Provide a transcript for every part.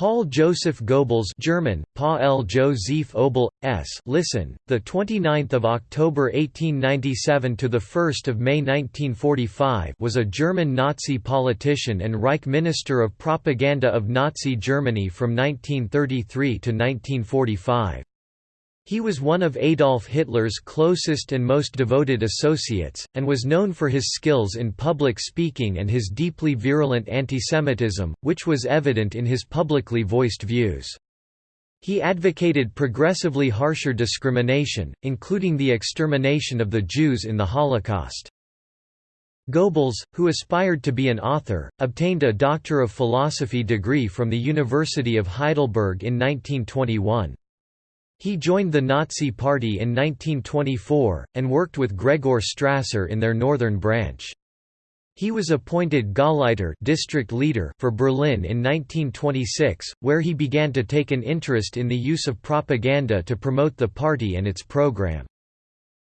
Paul Joseph Goebbels German Paul Joseph Obel S. Listen the 29th of October 1897 to the 1st of May 1945 was a German Nazi politician and Reich Minister of Propaganda of Nazi Germany from 1933 to 1945 he was one of Adolf Hitler's closest and most devoted associates, and was known for his skills in public speaking and his deeply virulent antisemitism, which was evident in his publicly voiced views. He advocated progressively harsher discrimination, including the extermination of the Jews in the Holocaust. Goebbels, who aspired to be an author, obtained a Doctor of Philosophy degree from the University of Heidelberg in 1921. He joined the Nazi Party in 1924, and worked with Gregor Strasser in their northern branch. He was appointed Gauleiter district leader for Berlin in 1926, where he began to take an interest in the use of propaganda to promote the party and its program.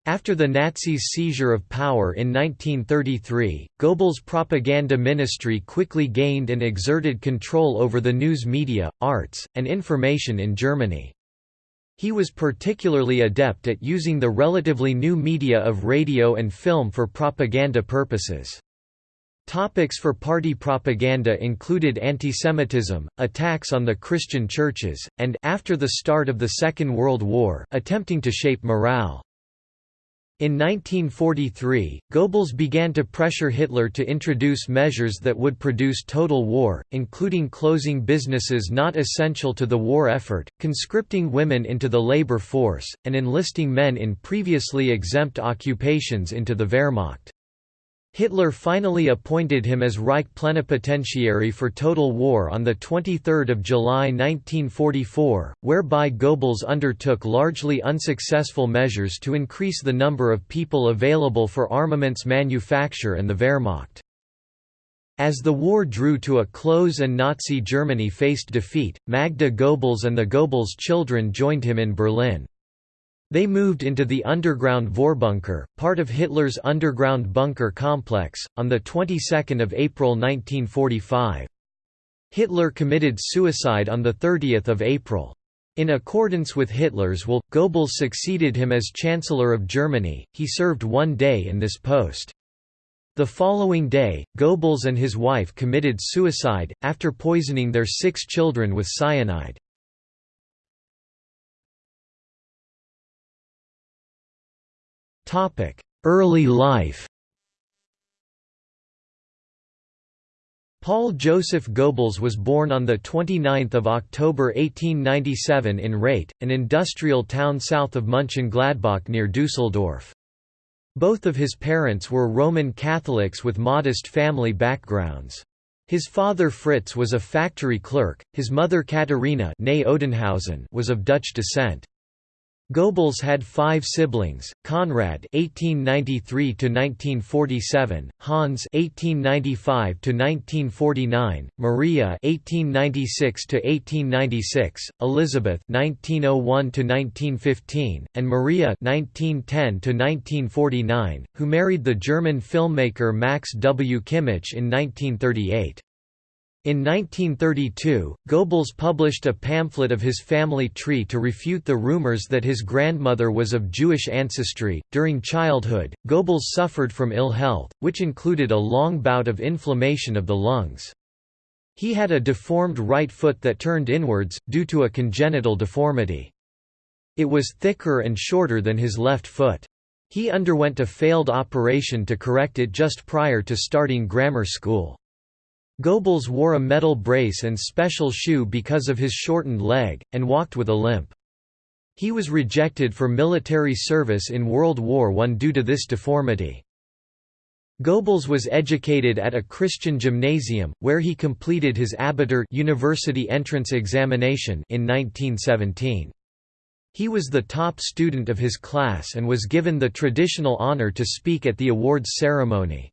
After the Nazis' seizure of power in 1933, Goebbels' propaganda ministry quickly gained and exerted control over the news media, arts, and information in Germany. He was particularly adept at using the relatively new media of radio and film for propaganda purposes. Topics for party propaganda included antisemitism, attacks on the Christian churches, and after the start of the Second World War, attempting to shape morale. In 1943, Goebbels began to pressure Hitler to introduce measures that would produce total war, including closing businesses not essential to the war effort, conscripting women into the labor force, and enlisting men in previously exempt occupations into the Wehrmacht. Hitler finally appointed him as Reich plenipotentiary for total war on 23 July 1944, whereby Goebbels undertook largely unsuccessful measures to increase the number of people available for armaments manufacture and the Wehrmacht. As the war drew to a close and Nazi Germany faced defeat, Magda Goebbels and the Goebbels children joined him in Berlin. They moved into the underground Vorbunker, part of Hitler's underground bunker complex, on the 22nd of April 1945. Hitler committed suicide on the 30th of April. In accordance with Hitler's will, Goebbels succeeded him as Chancellor of Germany. He served one day in this post. The following day, Goebbels and his wife committed suicide, after poisoning their six children with cyanide. Topic: Early life. Paul Joseph Goebbels was born on 29 October 1897 in Rheydt, an industrial town south of Mönchengladbach near Dusseldorf. Both of his parents were Roman Catholics with modest family backgrounds. His father Fritz was a factory clerk, his mother Katharina was of Dutch descent. Goebbels had five siblings: Konrad (1893–1947), Hans (1895–1949), Maria (1896–1896), Elizabeth (1901–1915), and Maria (1910–1949), who married the German filmmaker Max W. Kimmich in 1938. In 1932, Goebbels published a pamphlet of his family tree to refute the rumors that his grandmother was of Jewish ancestry. During childhood, Goebbels suffered from ill health, which included a long bout of inflammation of the lungs. He had a deformed right foot that turned inwards, due to a congenital deformity. It was thicker and shorter than his left foot. He underwent a failed operation to correct it just prior to starting grammar school. Goebbels wore a metal brace and special shoe because of his shortened leg, and walked with a limp. He was rejected for military service in World War I due to this deformity. Goebbels was educated at a Christian gymnasium, where he completed his Abitur university entrance examination in 1917. He was the top student of his class and was given the traditional honor to speak at the awards ceremony.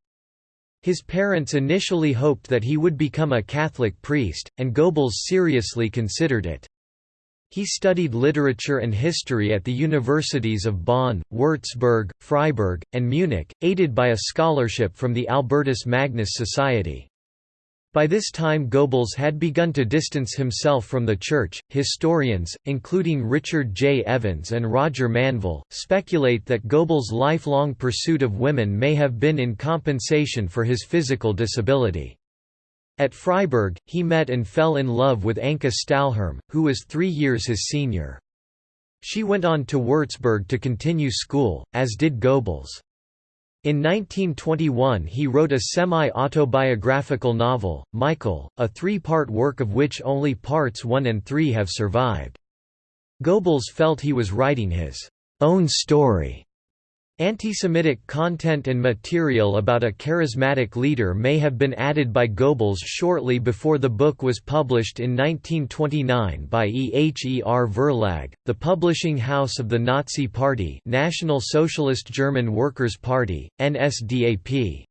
His parents initially hoped that he would become a Catholic priest, and Goebbels seriously considered it. He studied literature and history at the universities of Bonn, Würzburg, Freiburg, and Munich, aided by a scholarship from the Albertus Magnus Society. By this time Goebbels had begun to distance himself from the Church. Historians, including Richard J. Evans and Roger Manvell, speculate that Goebbels' lifelong pursuit of women may have been in compensation for his physical disability. At Freiburg, he met and fell in love with Anke Stalherm, who was three years his senior. She went on to Würzburg to continue school, as did Goebbels. In 1921 he wrote a semi-autobiographical novel, Michael, a three-part work of which only parts 1 and 3 have survived. Goebbels felt he was writing his own story Anti-Semitic content and material about a charismatic leader may have been added by Goebbels shortly before the book was published in 1929 by EHER Verlag, the publishing house of the Nazi Party National Socialist German Workers' Party, NSDAP.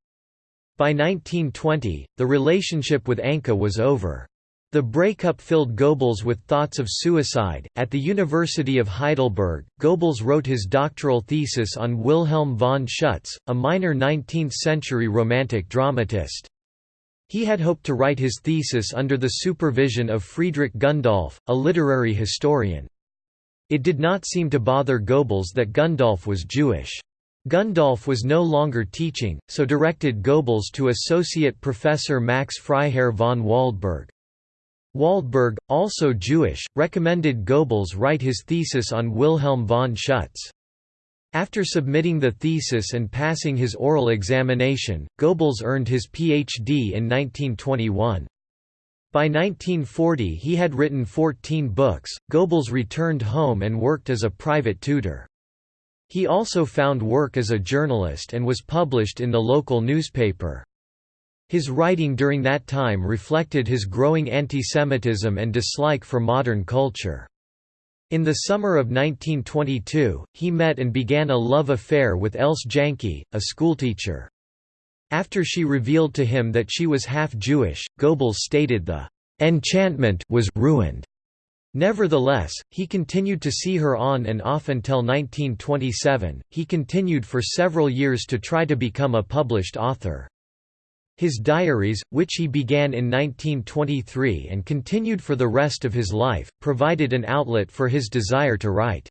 By 1920, the relationship with Anka was over. The breakup filled Goebbels with thoughts of suicide. At the University of Heidelberg, Goebbels wrote his doctoral thesis on Wilhelm von Schütz, a minor 19th century Romantic dramatist. He had hoped to write his thesis under the supervision of Friedrich Gundolf, a literary historian. It did not seem to bother Goebbels that Gundolf was Jewish. Gundolf was no longer teaching, so directed Goebbels to associate professor Max Freiherr von Waldberg. Waldberg, also Jewish, recommended Goebbels write his thesis on Wilhelm von Schütz. After submitting the thesis and passing his oral examination, Goebbels earned his Ph.D. in 1921. By 1940 he had written 14 books. Goebbels returned home and worked as a private tutor. He also found work as a journalist and was published in the local newspaper. His writing during that time reflected his growing anti-Semitism and dislike for modern culture. In the summer of 1922, he met and began a love affair with Else Janke, a schoolteacher. After she revealed to him that she was half Jewish, Goebbels stated the enchantment was ruined. Nevertheless, he continued to see her on and off until 1927. He continued for several years to try to become a published author. His diaries, which he began in 1923 and continued for the rest of his life, provided an outlet for his desire to write.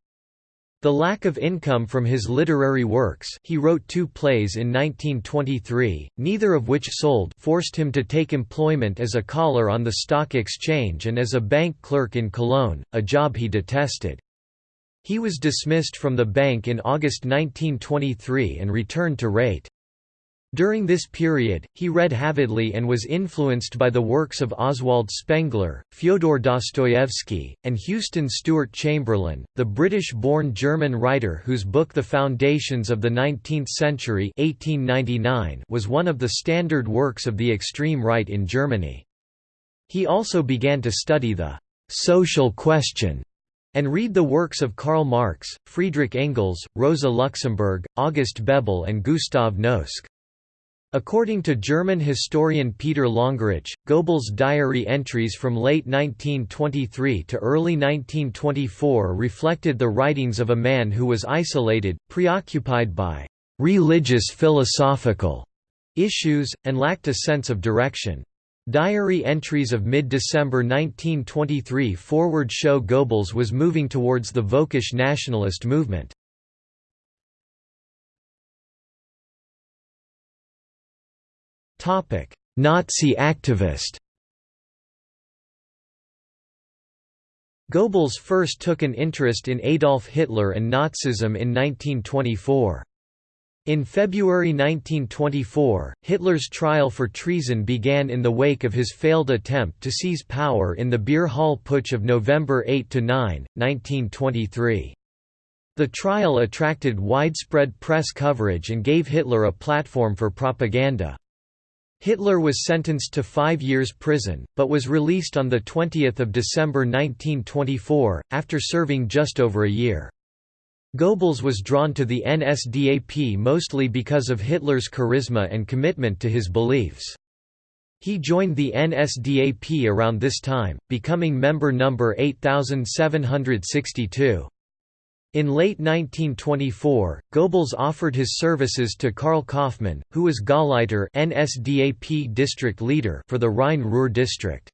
The lack of income from his literary works he wrote two plays in 1923, neither of which sold forced him to take employment as a caller on the stock exchange and as a bank clerk in Cologne, a job he detested. He was dismissed from the bank in August 1923 and returned to Rheydt. During this period, he read avidly and was influenced by the works of Oswald Spengler, Fyodor Dostoevsky, and Houston Stewart Chamberlain, the British-born German writer whose book The Foundations of the Nineteenth Century 1899 was one of the standard works of the extreme right in Germany. He also began to study the «social question» and read the works of Karl Marx, Friedrich Engels, Rosa Luxemburg, August Bebel and Gustav Noske. According to German historian Peter Longerich, Goebbels' diary entries from late 1923 to early 1924 reflected the writings of a man who was isolated, preoccupied by «religious philosophical» issues, and lacked a sense of direction. Diary entries of mid-December 1923 forward show Goebbels was moving towards the Völkisch nationalist movement. Nazi activist Goebbels first took an interest in Adolf Hitler and Nazism in 1924. In February 1924, Hitler's trial for treason began in the wake of his failed attempt to seize power in the Beer Hall Putsch of November 8–9, 1923. The trial attracted widespread press coverage and gave Hitler a platform for propaganda. Hitler was sentenced to five years prison, but was released on 20 December 1924, after serving just over a year. Goebbels was drawn to the NSDAP mostly because of Hitler's charisma and commitment to his beliefs. He joined the NSDAP around this time, becoming member number 8762. In late 1924, Goebbels offered his services to Karl Kaufmann, who was Gauleiter NSDAP district leader for the Rhine-Ruhr district.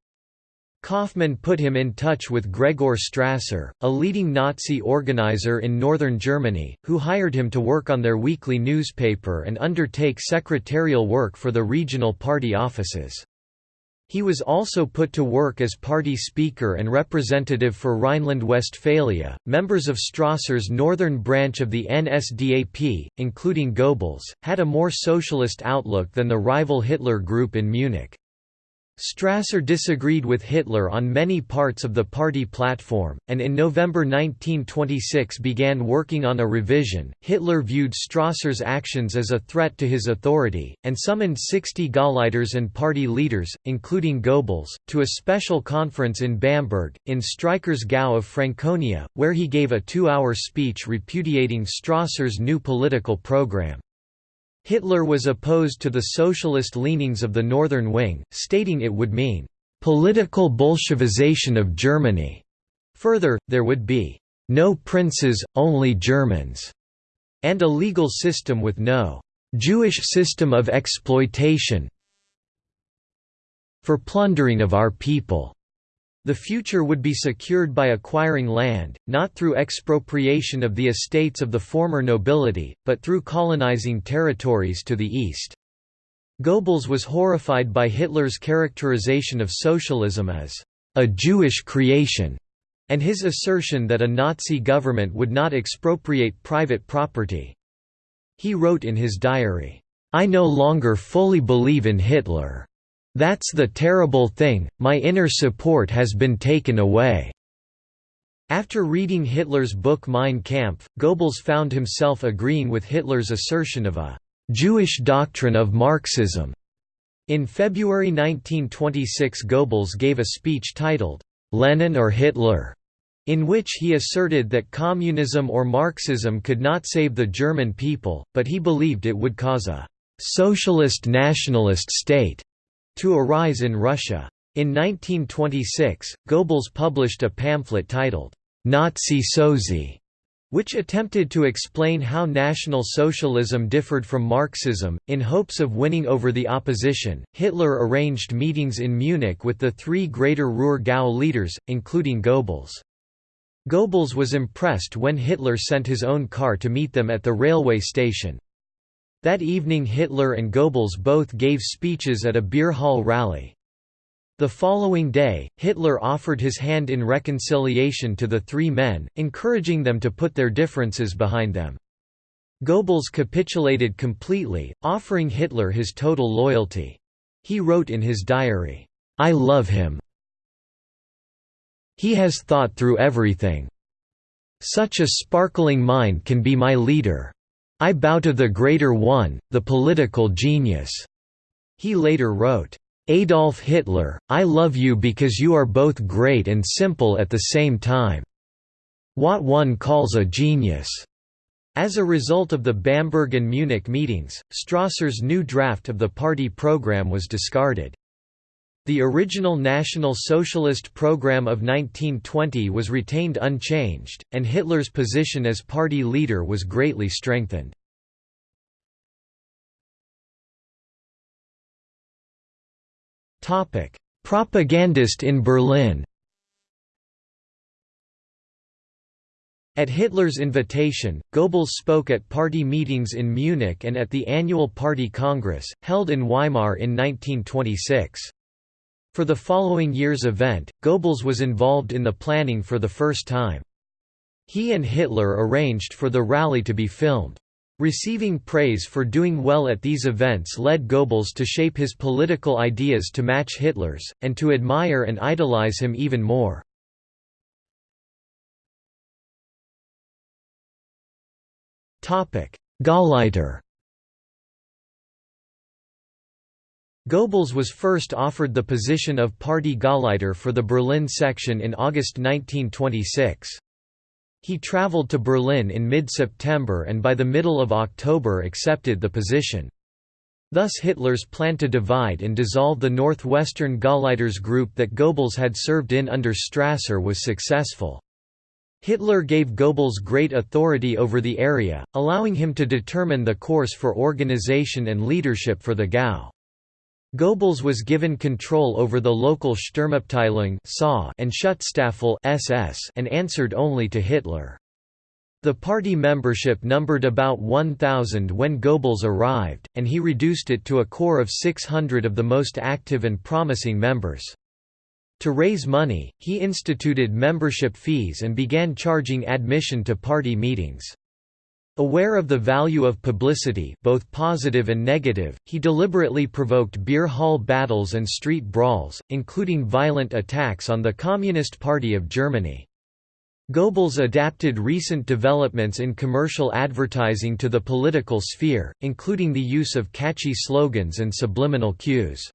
Kaufmann put him in touch with Gregor Strasser, a leading Nazi organizer in northern Germany, who hired him to work on their weekly newspaper and undertake secretarial work for the regional party offices. He was also put to work as party speaker and representative for Rhineland-Westphalia. Members of Strasser's northern branch of the NSDAP, including Goebbels, had a more socialist outlook than the rival Hitler group in Munich. Strasser disagreed with Hitler on many parts of the party platform, and in November 1926 began working on a revision. Hitler viewed Strasser's actions as a threat to his authority, and summoned 60 Gauleiters and party leaders, including Goebbels, to a special conference in Bamberg, in Streicher's Gau of Franconia, where he gave a two-hour speech repudiating Strasser's new political program. Hitler was opposed to the socialist leanings of the Northern Wing, stating it would mean, "...political Bolshevization of Germany." Further, there would be, "...no princes, only Germans," and a legal system with no "...Jewish system of exploitation for plundering of our people." The future would be secured by acquiring land, not through expropriation of the estates of the former nobility, but through colonizing territories to the east. Goebbels was horrified by Hitler's characterization of socialism as a Jewish creation, and his assertion that a Nazi government would not expropriate private property. He wrote in his diary, "I no longer fully believe in Hitler. That's the terrible thing, my inner support has been taken away." After reading Hitler's book Mein Kampf, Goebbels found himself agreeing with Hitler's assertion of a «Jewish doctrine of Marxism». In February 1926 Goebbels gave a speech titled, «Lenin or Hitler», in which he asserted that communism or Marxism could not save the German people, but he believed it would cause a «socialist nationalist state» to arise in Russia. In 1926, Goebbels published a pamphlet titled, Nazi Sozi, which attempted to explain how National Socialism differed from Marxism. In hopes of winning over the opposition, Hitler arranged meetings in Munich with the three Greater Ruhr Gau leaders, including Goebbels. Goebbels was impressed when Hitler sent his own car to meet them at the railway station. That evening Hitler and Goebbels both gave speeches at a beer hall rally. The following day, Hitler offered his hand in reconciliation to the three men, encouraging them to put their differences behind them. Goebbels capitulated completely, offering Hitler his total loyalty. He wrote in his diary, "'I love him. He has thought through everything. Such a sparkling mind can be my leader. I bow to the greater one, the political genius." He later wrote, Adolf Hitler, I love you because you are both great and simple at the same time. What one calls a genius. As a result of the Bamberg and Munich meetings, Strasser's new draft of the party program was discarded. The original National Socialist program of 1920 was retained unchanged, and Hitler's position as party leader was greatly strengthened. Propagandist in Berlin At Hitler's invitation, Goebbels spoke at party meetings in Munich and at the annual Party Congress, held in Weimar in 1926. For the following year's event, Goebbels was involved in the planning for the first time. He and Hitler arranged for the rally to be filmed. Receiving praise for doing well at these events led Goebbels to shape his political ideas to match Hitler's, and to admire and idolize him even more. Gauleiter Goebbels was first offered the position of party Gauleiter for the Berlin section in August 1926. He traveled to Berlin in mid-September and by the middle of October accepted the position. Thus Hitler's plan to divide and dissolve the northwestern Gauleiters group that Goebbels had served in under Strasser was successful. Hitler gave Goebbels great authority over the area, allowing him to determine the course for organization and leadership for the Gau. Goebbels was given control over the local Sturmabteilung and Schutzstaffel and answered only to Hitler. The party membership numbered about 1,000 when Goebbels arrived, and he reduced it to a core of 600 of the most active and promising members. To raise money, he instituted membership fees and began charging admission to party meetings. Aware of the value of publicity both positive and negative, he deliberately provoked beer hall battles and street brawls, including violent attacks on the Communist Party of Germany. Goebbels adapted recent developments in commercial advertising to the political sphere, including the use of catchy slogans and subliminal cues.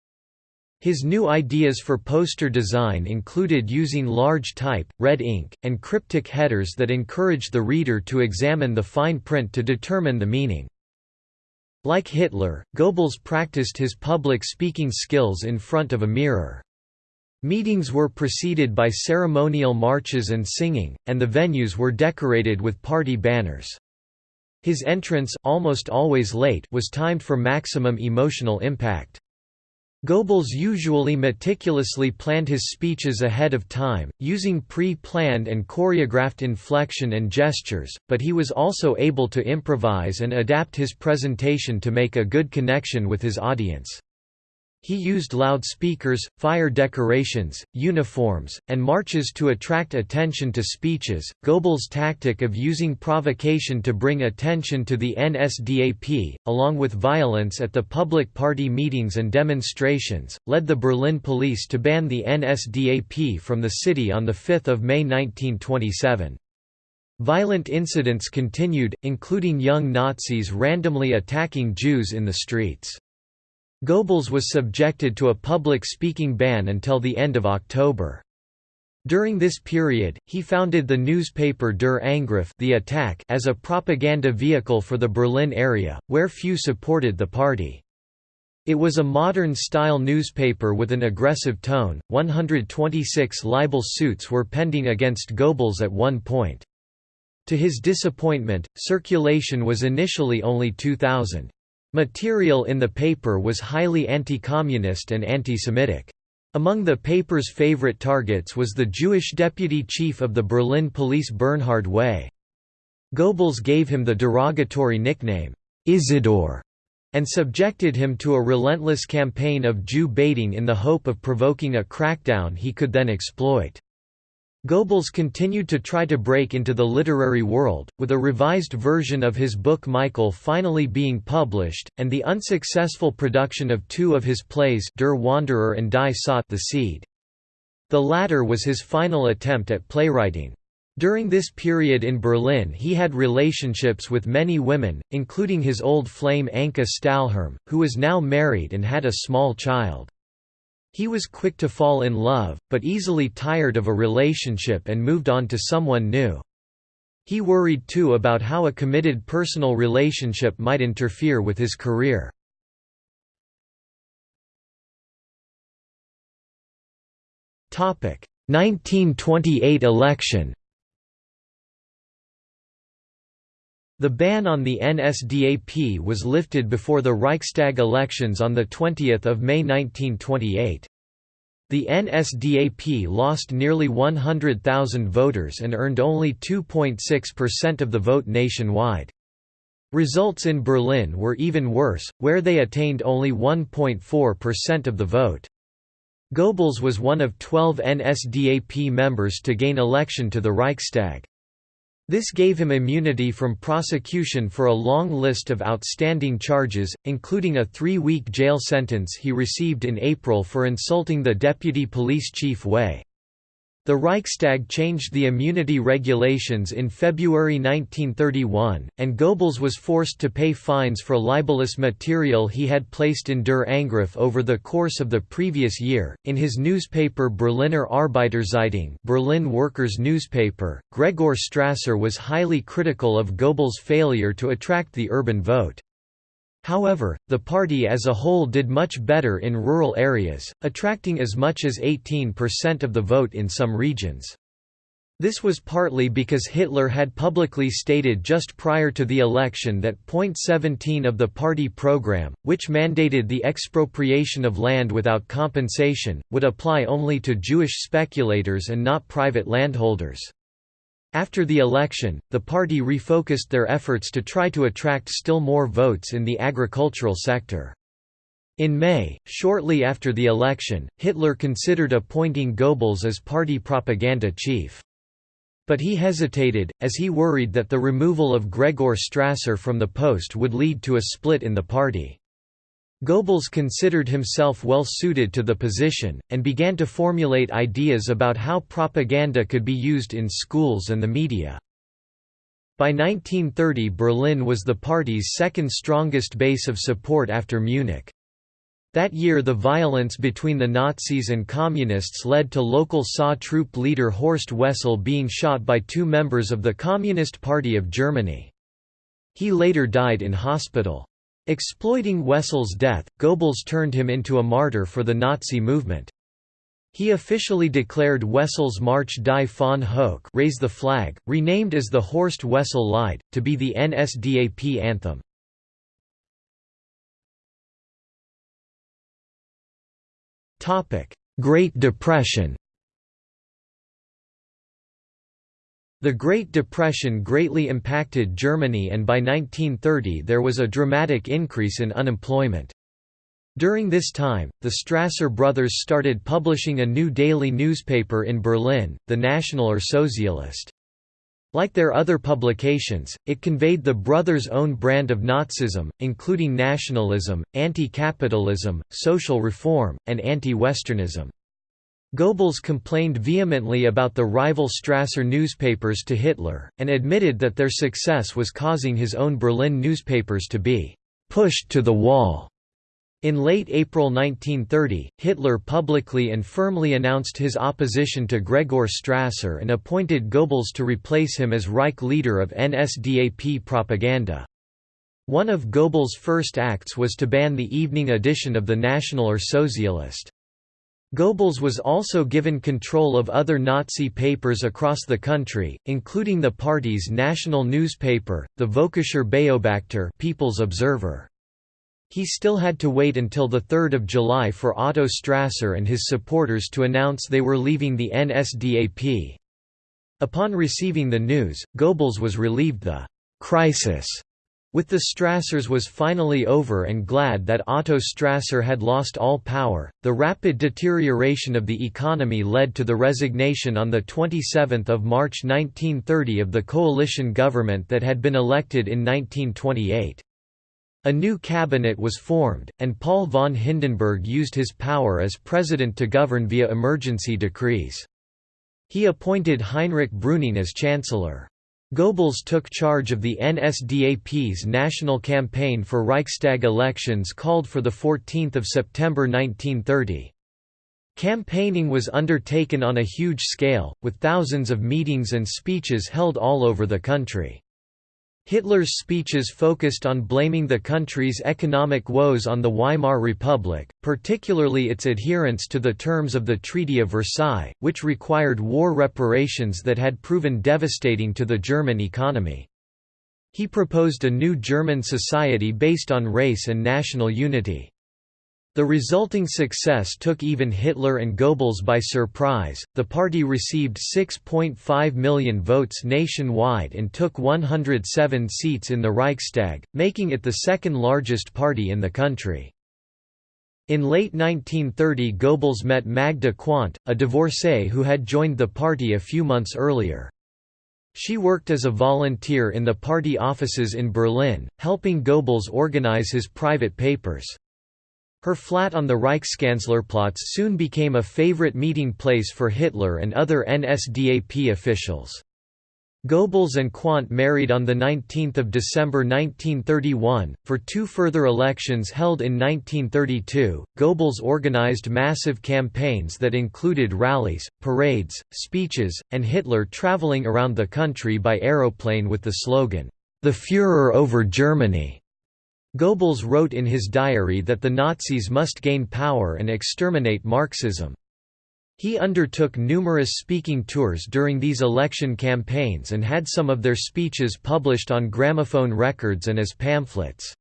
His new ideas for poster design included using large type, red ink, and cryptic headers that encouraged the reader to examine the fine print to determine the meaning. Like Hitler, Goebbels practiced his public speaking skills in front of a mirror. Meetings were preceded by ceremonial marches and singing, and the venues were decorated with party banners. His entrance almost always late was timed for maximum emotional impact. Goebbels usually meticulously planned his speeches ahead of time, using pre-planned and choreographed inflection and gestures, but he was also able to improvise and adapt his presentation to make a good connection with his audience. He used loudspeakers, fire decorations, uniforms, and marches to attract attention to speeches. Goebbels' tactic of using provocation to bring attention to the NSDAP, along with violence at the public party meetings and demonstrations, led the Berlin police to ban the NSDAP from the city on 5 May 1927. Violent incidents continued, including young Nazis randomly attacking Jews in the streets. Goebbels was subjected to a public speaking ban until the end of October. During this period, he founded the newspaper Der Angriff the attack as a propaganda vehicle for the Berlin area, where few supported the party. It was a modern-style newspaper with an aggressive tone. 126 libel suits were pending against Goebbels at one point. To his disappointment, circulation was initially only 2,000. Material in the paper was highly anti-communist and anti-Semitic. Among the paper's favorite targets was the Jewish deputy chief of the Berlin police Bernhard Weiß. Goebbels gave him the derogatory nickname, Isidor, and subjected him to a relentless campaign of Jew baiting in the hope of provoking a crackdown he could then exploit. Goebbels continued to try to break into the literary world, with a revised version of his book Michael finally being published, and the unsuccessful production of two of his plays Der Wanderer and Die Saat the Seed. The latter was his final attempt at playwriting. During this period in Berlin he had relationships with many women, including his old flame Anke Stalherm, who was now married and had a small child. He was quick to fall in love, but easily tired of a relationship and moved on to someone new. He worried too about how a committed personal relationship might interfere with his career. Topic: 1928 election. The ban on the NSDAP was lifted before the Reichstag elections on 20 May 1928. The NSDAP lost nearly 100,000 voters and earned only 2.6% of the vote nationwide. Results in Berlin were even worse, where they attained only 1.4% of the vote. Goebbels was one of 12 NSDAP members to gain election to the Reichstag. This gave him immunity from prosecution for a long list of outstanding charges, including a three-week jail sentence he received in April for insulting the deputy police chief Weiß. The Reichstag changed the immunity regulations in February 1931, and Goebbels was forced to pay fines for libelous material he had placed in Der Angriff over the course of the previous year. In his newspaper Berliner Arbeiterzeitung, Berlin Workers' Newspaper, Gregor Strasser was highly critical of Goebbels' failure to attract the urban vote. However, the party as a whole did much better in rural areas, attracting as much as 18% of the vote in some regions. This was partly because Hitler had publicly stated just prior to the election that Point 17 of the party program, which mandated the expropriation of land without compensation, would apply only to Jewish speculators and not private landholders. After the election, the party refocused their efforts to try to attract still more votes in the agricultural sector. In May, shortly after the election, Hitler considered appointing Goebbels as party propaganda chief. But he hesitated, as he worried that the removal of Gregor Strasser from the post would lead to a split in the party. Goebbels considered himself well suited to the position, and began to formulate ideas about how propaganda could be used in schools and the media. By 1930 Berlin was the party's second strongest base of support after Munich. That year the violence between the Nazis and Communists led to local SA troop leader Horst Wessel being shot by two members of the Communist Party of Germany. He later died in hospital. Exploiting Wessel's death, Goebbels turned him into a martyr for the Nazi movement. He officially declared Wessel's March Die Fahne hoch raise the flag, renamed as the Horst Wessel Lied, to be the NSDAP anthem. Great Depression The Great Depression greatly impacted Germany and by 1930 there was a dramatic increase in unemployment. During this time, the Strasser brothers started publishing a new daily newspaper in Berlin, the Nationaler Sozialist. Like their other publications, it conveyed the brothers' own brand of Nazism, including nationalism, anti-capitalism, social reform, and anti-Westernism. Goebbels complained vehemently about the rival Strasser newspapers to Hitler, and admitted that their success was causing his own Berlin newspapers to be «pushed to the wall». In late April 1930, Hitler publicly and firmly announced his opposition to Gregor Strasser and appointed Goebbels to replace him as Reich leader of NSDAP propaganda. One of Goebbels' first acts was to ban the evening edition of the Nationaler Sozialist. Goebbels was also given control of other Nazi papers across the country, including the party's national newspaper, the Völkischer Beobachter People's Observer. He still had to wait until 3 July for Otto Strasser and his supporters to announce they were leaving the NSDAP. Upon receiving the news, Goebbels was relieved the «crisis» With the Strassers was finally over and glad that Otto Strasser had lost all power, the rapid deterioration of the economy led to the resignation on 27 March 1930 of the coalition government that had been elected in 1928. A new cabinet was formed, and Paul von Hindenburg used his power as president to govern via emergency decrees. He appointed Heinrich Brüning as chancellor. Goebbels took charge of the NSDAP's national campaign for Reichstag elections called for 14 September 1930. Campaigning was undertaken on a huge scale, with thousands of meetings and speeches held all over the country. Hitler's speeches focused on blaming the country's economic woes on the Weimar Republic, particularly its adherence to the terms of the Treaty of Versailles, which required war reparations that had proven devastating to the German economy. He proposed a new German society based on race and national unity. The resulting success took even Hitler and Goebbels by surprise. The party received 6.5 million votes nationwide and took 107 seats in the Reichstag, making it the second largest party in the country. In late 1930 Goebbels met Magda Quandt, a divorcee who had joined the party a few months earlier. She worked as a volunteer in the party offices in Berlin, helping Goebbels organize his private papers. Her flat on the Reichskanzlerplatz soon became a favorite meeting place for Hitler and other NSDAP officials. Goebbels and Quandt married on 19 December 1931. For two further elections held in 1932, Goebbels organized massive campaigns that included rallies, parades, speeches, and Hitler traveling around the country by aeroplane with the slogan, The Führer over Germany. Goebbels wrote in his diary that the Nazis must gain power and exterminate Marxism. He undertook numerous speaking tours during these election campaigns and had some of their speeches published on gramophone records and as pamphlets.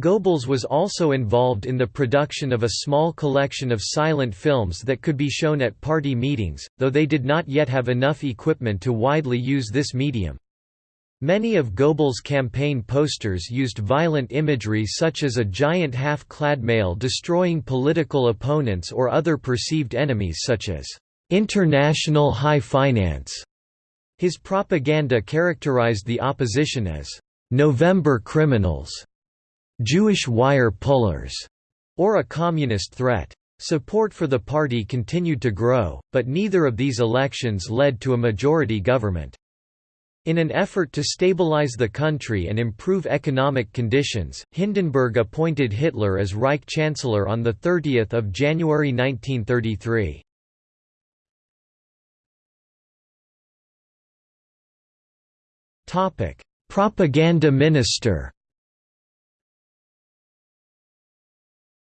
Goebbels was also involved in the production of a small collection of silent films that could be shown at party meetings, though they did not yet have enough equipment to widely use this medium. Many of Goebbels' campaign posters used violent imagery such as a giant half-clad male destroying political opponents or other perceived enemies such as international high finance. His propaganda characterized the opposition as November criminals Jewish wire pullers, or a communist threat. Support for the party continued to grow, but neither of these elections led to a majority government. In an effort to stabilize the country and improve economic conditions, Hindenburg appointed Hitler as Reich Chancellor on 30 January 1933. Propaganda minister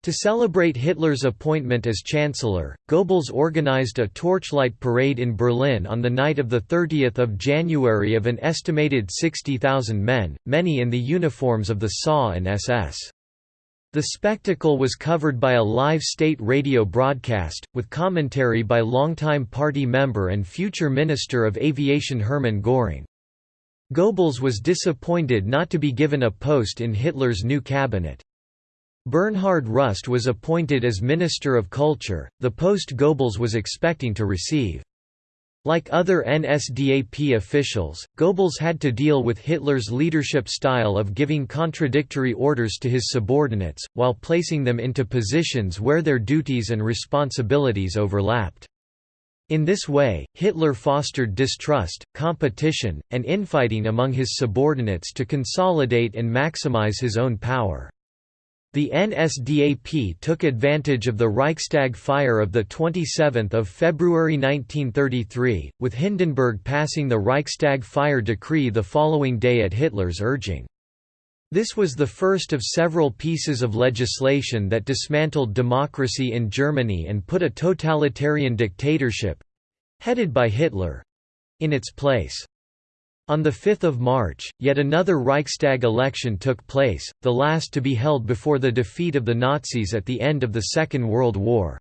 To celebrate Hitler's appointment as Chancellor, Goebbels organized a torchlight parade in Berlin on the night of 30 January of an estimated 60,000 men, many in the uniforms of the SA and SS. The spectacle was covered by a live state radio broadcast, with commentary by longtime party member and future Minister of Aviation Hermann Göring. Goebbels was disappointed not to be given a post in Hitler's new cabinet. Bernhard Rust was appointed as Minister of Culture, the post Goebbels was expecting to receive. Like other NSDAP officials, Goebbels had to deal with Hitler's leadership style of giving contradictory orders to his subordinates, while placing them into positions where their duties and responsibilities overlapped. In this way, Hitler fostered distrust, competition, and infighting among his subordinates to consolidate and maximize his own power. The NSDAP took advantage of the Reichstag fire of 27 February 1933, with Hindenburg passing the Reichstag fire decree the following day at Hitler's urging. This was the first of several pieces of legislation that dismantled democracy in Germany and put a totalitarian dictatorship—headed by Hitler—in its place. On 5 March, yet another Reichstag election took place, the last to be held before the defeat of the Nazis at the end of the Second World War.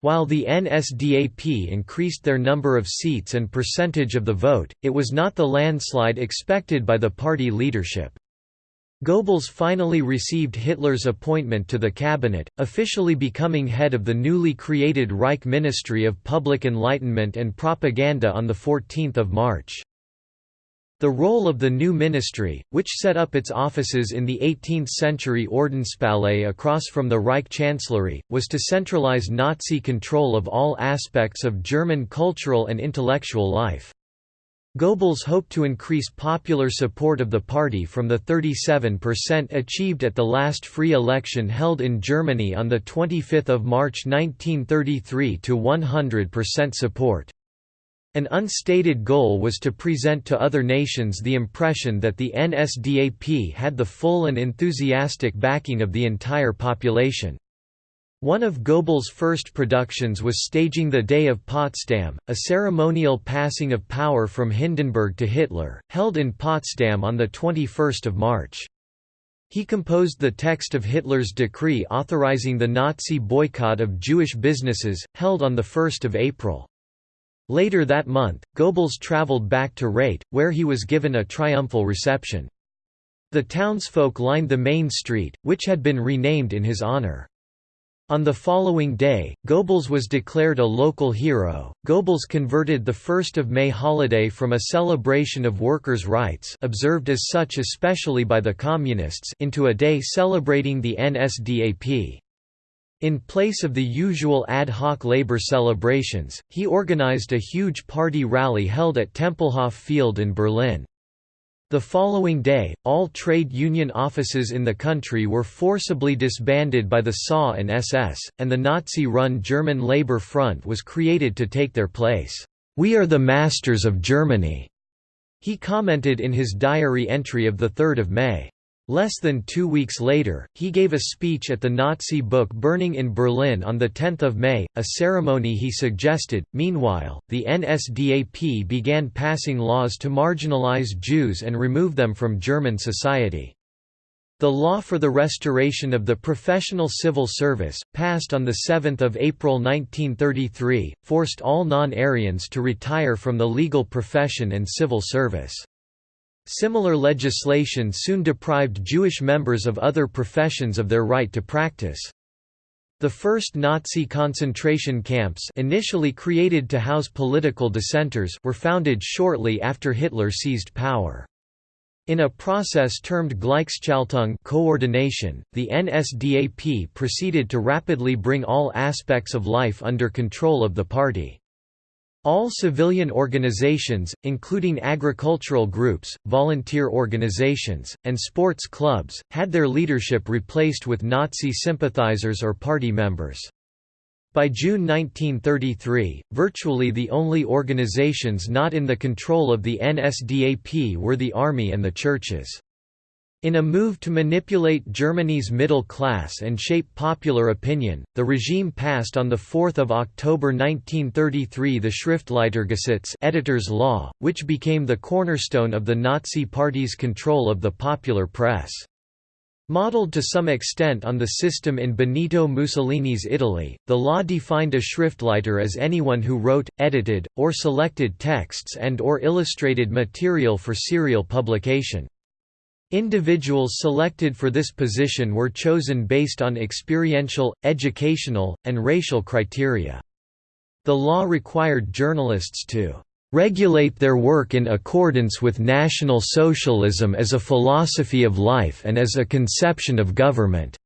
While the NSDAP increased their number of seats and percentage of the vote, it was not the landslide expected by the party leadership. Goebbels finally received Hitler's appointment to the cabinet, officially becoming head of the newly created Reich Ministry of Public Enlightenment and Propaganda on 14 March. The role of the new ministry, which set up its offices in the 18th-century Ordenspalais across from the Reich Chancellery, was to centralize Nazi control of all aspects of German cultural and intellectual life. Goebbels hoped to increase popular support of the party from the 37% achieved at the last free election held in Germany on 25 March 1933 to 100% support. An unstated goal was to present to other nations the impression that the NSDAP had the full and enthusiastic backing of the entire population. One of Goebbels' first productions was staging the Day of Potsdam, a ceremonial passing of power from Hindenburg to Hitler, held in Potsdam on 21 March. He composed the text of Hitler's decree authorizing the Nazi boycott of Jewish businesses, held on 1 April. Later that month, Goebbels traveled back to Rheydt, where he was given a triumphal reception. The townsfolk lined the main street, which had been renamed in his honor. On the following day, Goebbels was declared a local hero. Goebbels converted the 1st of May holiday from a celebration of workers' rights, observed as such especially by the communists, into a day celebrating the NSDAP. In place of the usual ad hoc labor celebrations, he organized a huge party rally held at Tempelhof Field in Berlin. The following day, all trade union offices in the country were forcibly disbanded by the SA and SS, and the Nazi-run German Labour Front was created to take their place. "'We are the masters of Germany,' he commented in his diary entry of 3 May. Less than two weeks later, he gave a speech at the Nazi book burning in Berlin on 10 May, a ceremony he suggested. Meanwhile, the NSDAP began passing laws to marginalize Jews and remove them from German society. The law for the restoration of the professional civil service, passed on 7 April 1933, forced all non-Aryans to retire from the legal profession and civil service. Similar legislation soon deprived Jewish members of other professions of their right to practice. The first Nazi concentration camps initially created to house political dissenters were founded shortly after Hitler seized power. In a process termed Gleichschaltung coordination, the NSDAP proceeded to rapidly bring all aspects of life under control of the party. All civilian organizations, including agricultural groups, volunteer organizations, and sports clubs, had their leadership replaced with Nazi sympathizers or party members. By June 1933, virtually the only organizations not in the control of the NSDAP were the army and the churches. In a move to manipulate Germany's middle class and shape popular opinion, the regime passed on 4 October 1933 the Schriftleitergesetz editor's law, which became the cornerstone of the Nazi Party's control of the popular press. Modeled to some extent on the system in Benito Mussolini's Italy, the law defined a Schriftleiter as anyone who wrote, edited, or selected texts and or illustrated material for serial publication. Individuals selected for this position were chosen based on experiential, educational, and racial criteria. The law required journalists to regulate their work in accordance with National Socialism as a philosophy of life and as a conception of government.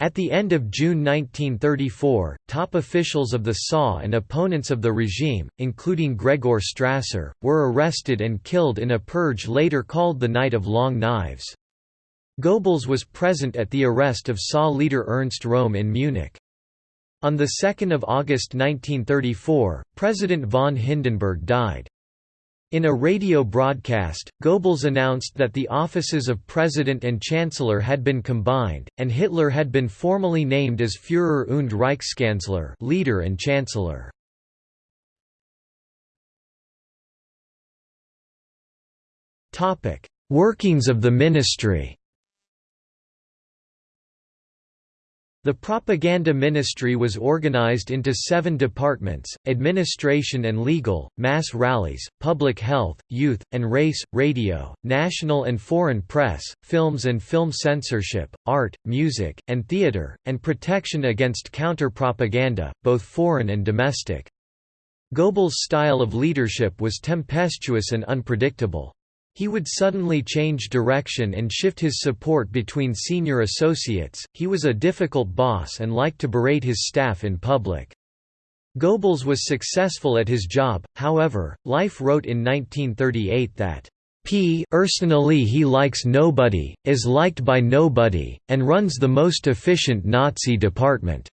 At the end of June 1934, top officials of the SA and opponents of the regime, including Gregor Strasser, were arrested and killed in a purge later called the Night of Long Knives. Goebbels was present at the arrest of SA leader Ernst Röhm in Munich. On 2 August 1934, President von Hindenburg died. In a radio broadcast, Goebbels announced that the offices of President and Chancellor had been combined, and Hitler had been formally named as Führer und Reichskanzler leader and Chancellor. Workings of the ministry The propaganda ministry was organized into seven departments, administration and legal, mass rallies, public health, youth, and race, radio, national and foreign press, films and film censorship, art, music, and theater, and protection against counter-propaganda, both foreign and domestic. Goebbels' style of leadership was tempestuous and unpredictable. He would suddenly change direction and shift his support between senior associates. He was a difficult boss and liked to berate his staff in public. Goebbels was successful at his job, however, Life wrote in 1938 that P. Personally he likes nobody, is liked by nobody, and runs the most efficient Nazi department."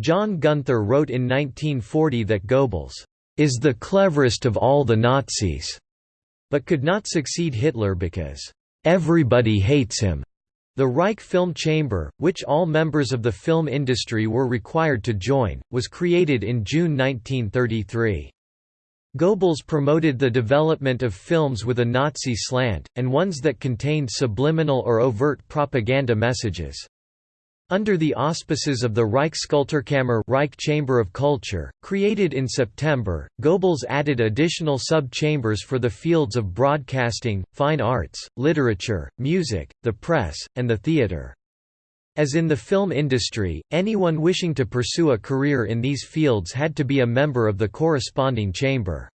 John Gunther wrote in 1940 that Goebbels is the cleverest of all the Nazis but could not succeed Hitler because, "...everybody hates him." The Reich Film Chamber, which all members of the film industry were required to join, was created in June 1933. Goebbels promoted the development of films with a Nazi slant, and ones that contained subliminal or overt propaganda messages. Under the auspices of the Reichskulturkammer Reich Chamber of Culture, created in September, Goebbels added additional sub-chambers for the fields of broadcasting, fine arts, literature, music, the press, and the theatre. As in the film industry, anyone wishing to pursue a career in these fields had to be a member of the corresponding chamber.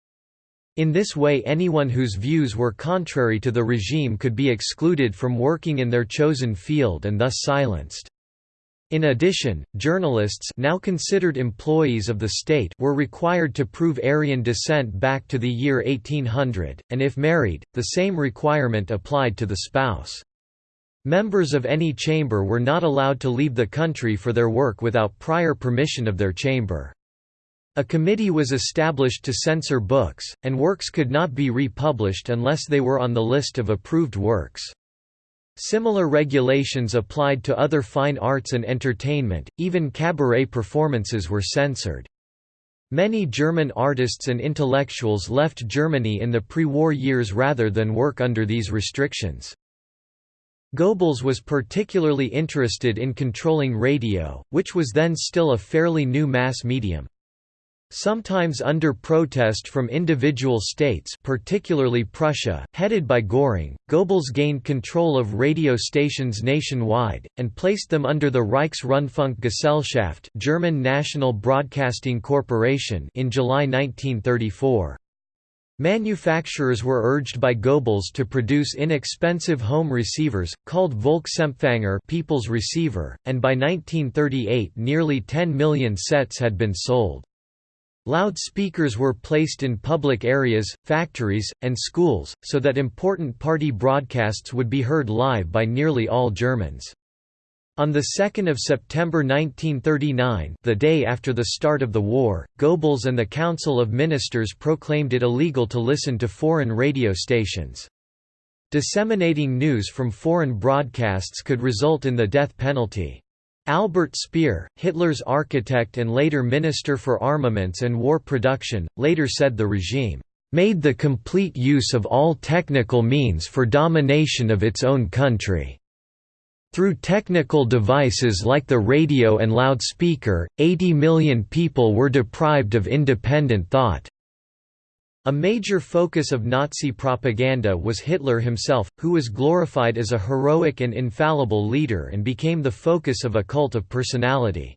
In this way anyone whose views were contrary to the regime could be excluded from working in their chosen field and thus silenced. In addition, journalists now considered employees of the state were required to prove Aryan descent back to the year 1800, and if married, the same requirement applied to the spouse. Members of any chamber were not allowed to leave the country for their work without prior permission of their chamber. A committee was established to censor books, and works could not be republished unless they were on the list of approved works. Similar regulations applied to other fine arts and entertainment, even cabaret performances were censored. Many German artists and intellectuals left Germany in the pre-war years rather than work under these restrictions. Goebbels was particularly interested in controlling radio, which was then still a fairly new mass medium. Sometimes under protest from individual states particularly Prussia, headed by Göring, Goebbels gained control of radio stations nationwide, and placed them under the Reichsrundfunkgesellschaft German National Broadcasting Corporation in July 1934. Manufacturers were urged by Goebbels to produce inexpensive home receivers, called Volksempfänger people's receiver, and by 1938 nearly 10 million sets had been sold. Loudspeakers were placed in public areas, factories, and schools, so that important party broadcasts would be heard live by nearly all Germans. On 2 September 1939 the day after the start of the war, Goebbels and the Council of Ministers proclaimed it illegal to listen to foreign radio stations. Disseminating news from foreign broadcasts could result in the death penalty. Albert Speer, Hitler's architect and later Minister for Armaments and War Production, later said the regime made the complete use of all technical means for domination of its own country. Through technical devices like the radio and loudspeaker, 80 million people were deprived of independent thought. A major focus of Nazi propaganda was Hitler himself, who was glorified as a heroic and infallible leader and became the focus of a cult of personality.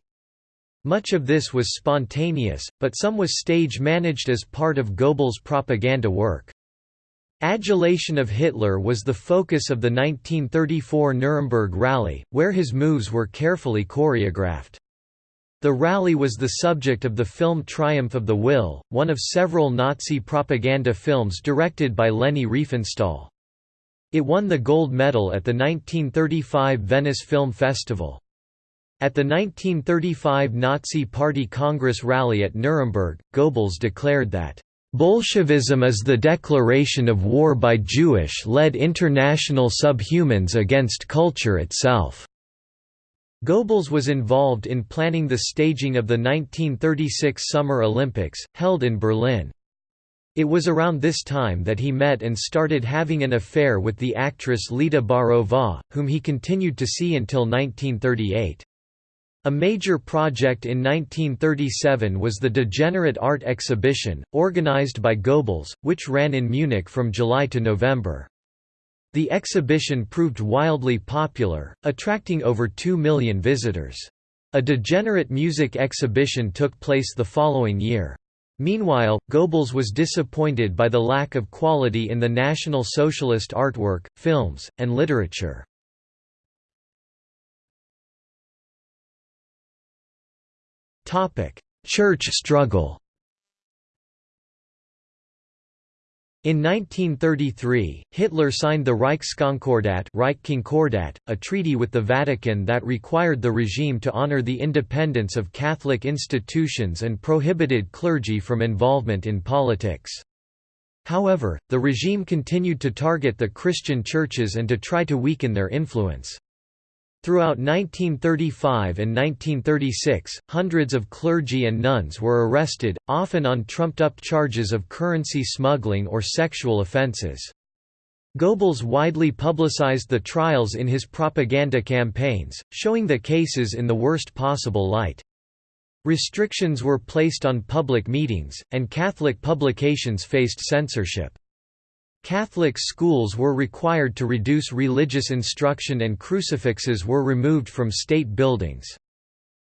Much of this was spontaneous, but some was stage-managed as part of Goebbels' propaganda work. Adulation of Hitler was the focus of the 1934 Nuremberg Rally, where his moves were carefully choreographed. The rally was the subject of the film Triumph of the Will, one of several Nazi propaganda films directed by Leni Riefenstahl. It won the gold medal at the 1935 Venice Film Festival. At the 1935 Nazi Party Congress rally at Nuremberg, Goebbels declared that, "...Bolshevism is the declaration of war by Jewish-led international subhumans against culture itself." Goebbels was involved in planning the staging of the 1936 Summer Olympics, held in Berlin. It was around this time that he met and started having an affair with the actress Lida Baarova, whom he continued to see until 1938. A major project in 1937 was the Degenerate Art Exhibition, organized by Goebbels, which ran in Munich from July to November. The exhibition proved wildly popular, attracting over 2 million visitors. A degenerate music exhibition took place the following year. Meanwhile, Goebbels was disappointed by the lack of quality in the National Socialist artwork, films, and literature. Church struggle In 1933, Hitler signed the Reichskonkordat a treaty with the Vatican that required the regime to honor the independence of Catholic institutions and prohibited clergy from involvement in politics. However, the regime continued to target the Christian churches and to try to weaken their influence. Throughout 1935 and 1936, hundreds of clergy and nuns were arrested, often on trumped-up charges of currency smuggling or sexual offences. Goebbels widely publicized the trials in his propaganda campaigns, showing the cases in the worst possible light. Restrictions were placed on public meetings, and Catholic publications faced censorship. Catholic schools were required to reduce religious instruction and crucifixes were removed from state buildings.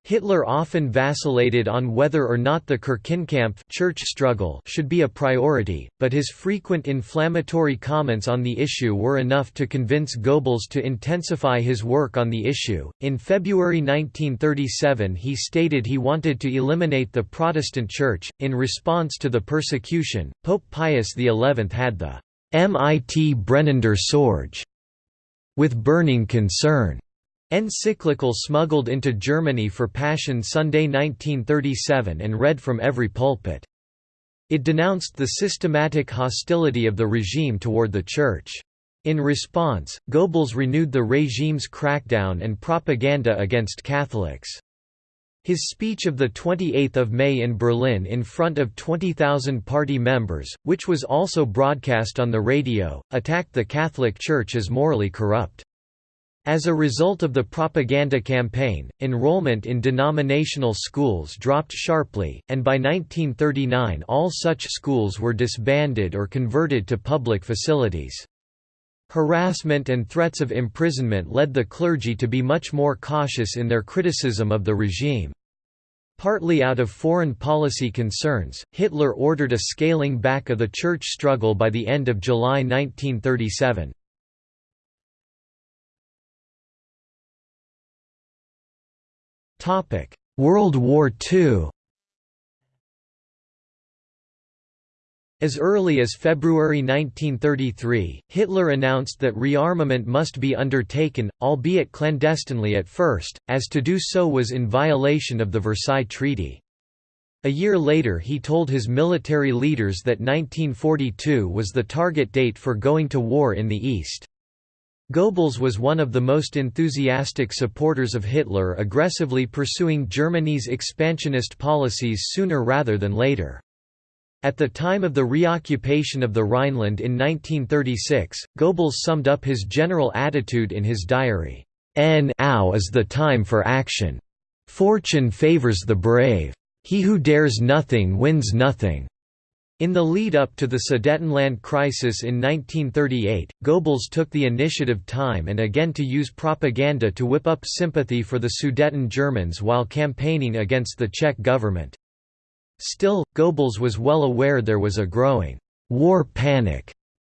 Hitler often vacillated on whether or not the Kirchenkampf church struggle should be a priority, but his frequent inflammatory comments on the issue were enough to convince Goebbels to intensify his work on the issue. In February 1937, he stated he wanted to eliminate the Protestant Church. In response to the persecution, Pope Pius XI had the mit brennender Sorge, with burning concern, encyclical smuggled into Germany for Passion Sunday 1937 and read from every pulpit. It denounced the systematic hostility of the regime toward the Church. In response, Goebbels renewed the regime's crackdown and propaganda against Catholics. His speech of 28 May in Berlin in front of 20,000 party members, which was also broadcast on the radio, attacked the Catholic Church as morally corrupt. As a result of the propaganda campaign, enrollment in denominational schools dropped sharply, and by 1939 all such schools were disbanded or converted to public facilities. Harassment and threats of imprisonment led the clergy to be much more cautious in their criticism of the regime. Partly out of foreign policy concerns, Hitler ordered a scaling back of the church struggle by the end of July 1937. World War II As early as February 1933, Hitler announced that rearmament must be undertaken, albeit clandestinely at first, as to do so was in violation of the Versailles Treaty. A year later he told his military leaders that 1942 was the target date for going to war in the East. Goebbels was one of the most enthusiastic supporters of Hitler aggressively pursuing Germany's expansionist policies sooner rather than later. At the time of the reoccupation of the Rhineland in 1936, Goebbels summed up his general attitude in his diary, "Now is the time for action. Fortune favors the brave. He who dares nothing wins nothing." In the lead-up to the Sudetenland crisis in 1938, Goebbels took the initiative time and again to use propaganda to whip up sympathy for the Sudeten Germans while campaigning against the Czech government. Still, Goebbels was well aware there was a growing «war panic»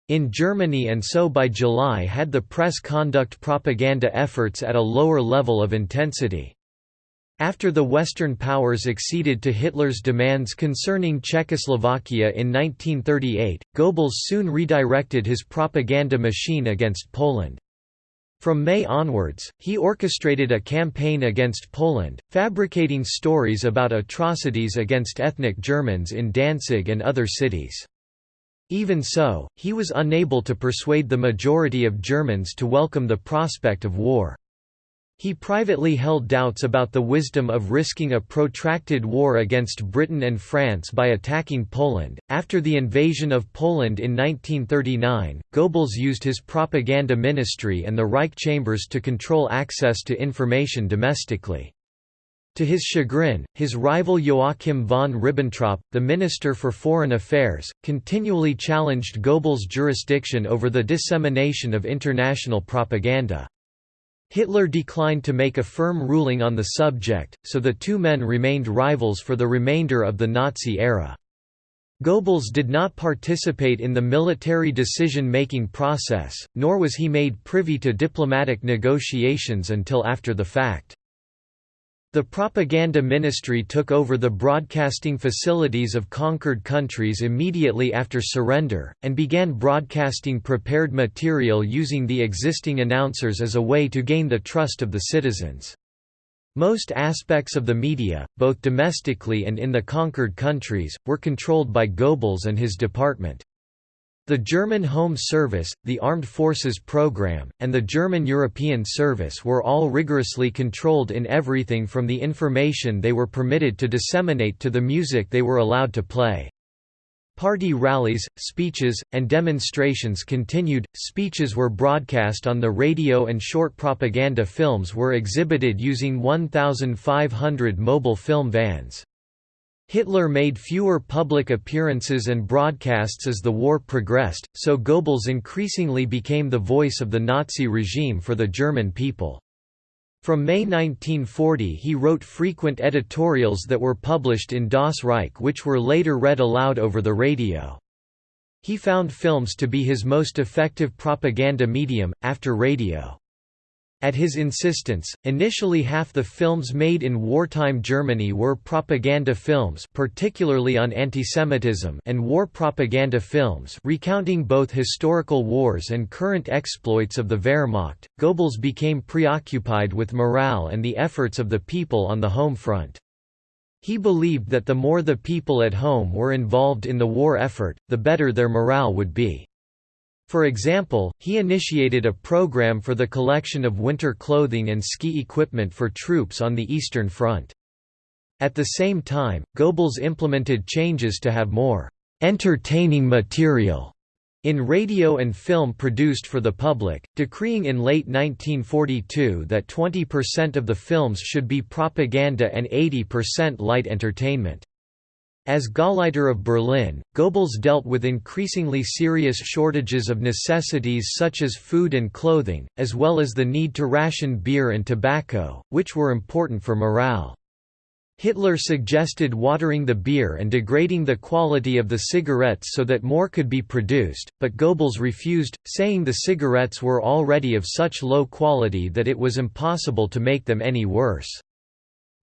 in Germany and so by July had the press conduct propaganda efforts at a lower level of intensity. After the Western powers acceded to Hitler's demands concerning Czechoslovakia in 1938, Goebbels soon redirected his propaganda machine against Poland. From May onwards, he orchestrated a campaign against Poland, fabricating stories about atrocities against ethnic Germans in Danzig and other cities. Even so, he was unable to persuade the majority of Germans to welcome the prospect of war. He privately held doubts about the wisdom of risking a protracted war against Britain and France by attacking Poland. After the invasion of Poland in 1939, Goebbels used his propaganda ministry and the Reich chambers to control access to information domestically. To his chagrin, his rival Joachim von Ribbentrop, the Minister for Foreign Affairs, continually challenged Goebbels' jurisdiction over the dissemination of international propaganda. Hitler declined to make a firm ruling on the subject, so the two men remained rivals for the remainder of the Nazi era. Goebbels did not participate in the military decision-making process, nor was he made privy to diplomatic negotiations until after the fact. The propaganda ministry took over the broadcasting facilities of conquered countries immediately after surrender, and began broadcasting prepared material using the existing announcers as a way to gain the trust of the citizens. Most aspects of the media, both domestically and in the conquered countries, were controlled by Goebbels and his department. The German Home Service, the Armed Forces Program, and the German European Service were all rigorously controlled in everything from the information they were permitted to disseminate to the music they were allowed to play. Party rallies, speeches, and demonstrations continued, speeches were broadcast on the radio and short propaganda films were exhibited using 1,500 mobile film vans. Hitler made fewer public appearances and broadcasts as the war progressed, so Goebbels increasingly became the voice of the Nazi regime for the German people. From May 1940 he wrote frequent editorials that were published in Das Reich which were later read aloud over the radio. He found films to be his most effective propaganda medium, after radio. At his insistence, initially half the films made in wartime Germany were propaganda films particularly on antisemitism and war propaganda films recounting both historical wars and current exploits of the Wehrmacht. Goebbels became preoccupied with morale and the efforts of the people on the home front. He believed that the more the people at home were involved in the war effort, the better their morale would be. For example, he initiated a program for the collection of winter clothing and ski equipment for troops on the Eastern Front. At the same time, Goebbels implemented changes to have more entertaining material in radio and film produced for the public, decreeing in late 1942 that 20% of the films should be propaganda and 80% light entertainment. As Gauleiter of Berlin, Goebbels dealt with increasingly serious shortages of necessities such as food and clothing, as well as the need to ration beer and tobacco, which were important for morale. Hitler suggested watering the beer and degrading the quality of the cigarettes so that more could be produced, but Goebbels refused, saying the cigarettes were already of such low quality that it was impossible to make them any worse.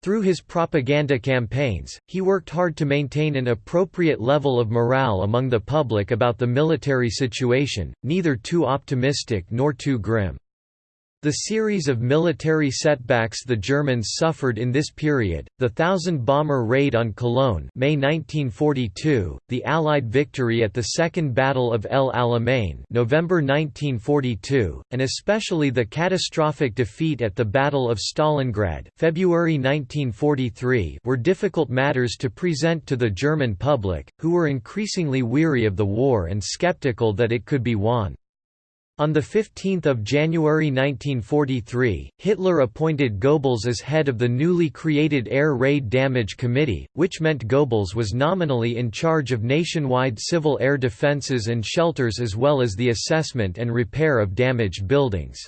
Through his propaganda campaigns, he worked hard to maintain an appropriate level of morale among the public about the military situation, neither too optimistic nor too grim. The series of military setbacks the Germans suffered in this period, the thousand-bomber raid on Cologne May 1942, the Allied victory at the Second Battle of El Alamein November 1942, and especially the catastrophic defeat at the Battle of Stalingrad February 1943 were difficult matters to present to the German public, who were increasingly weary of the war and skeptical that it could be won. On 15 January 1943, Hitler appointed Goebbels as head of the newly created Air Raid Damage Committee, which meant Goebbels was nominally in charge of nationwide civil air defenses and shelters as well as the assessment and repair of damaged buildings.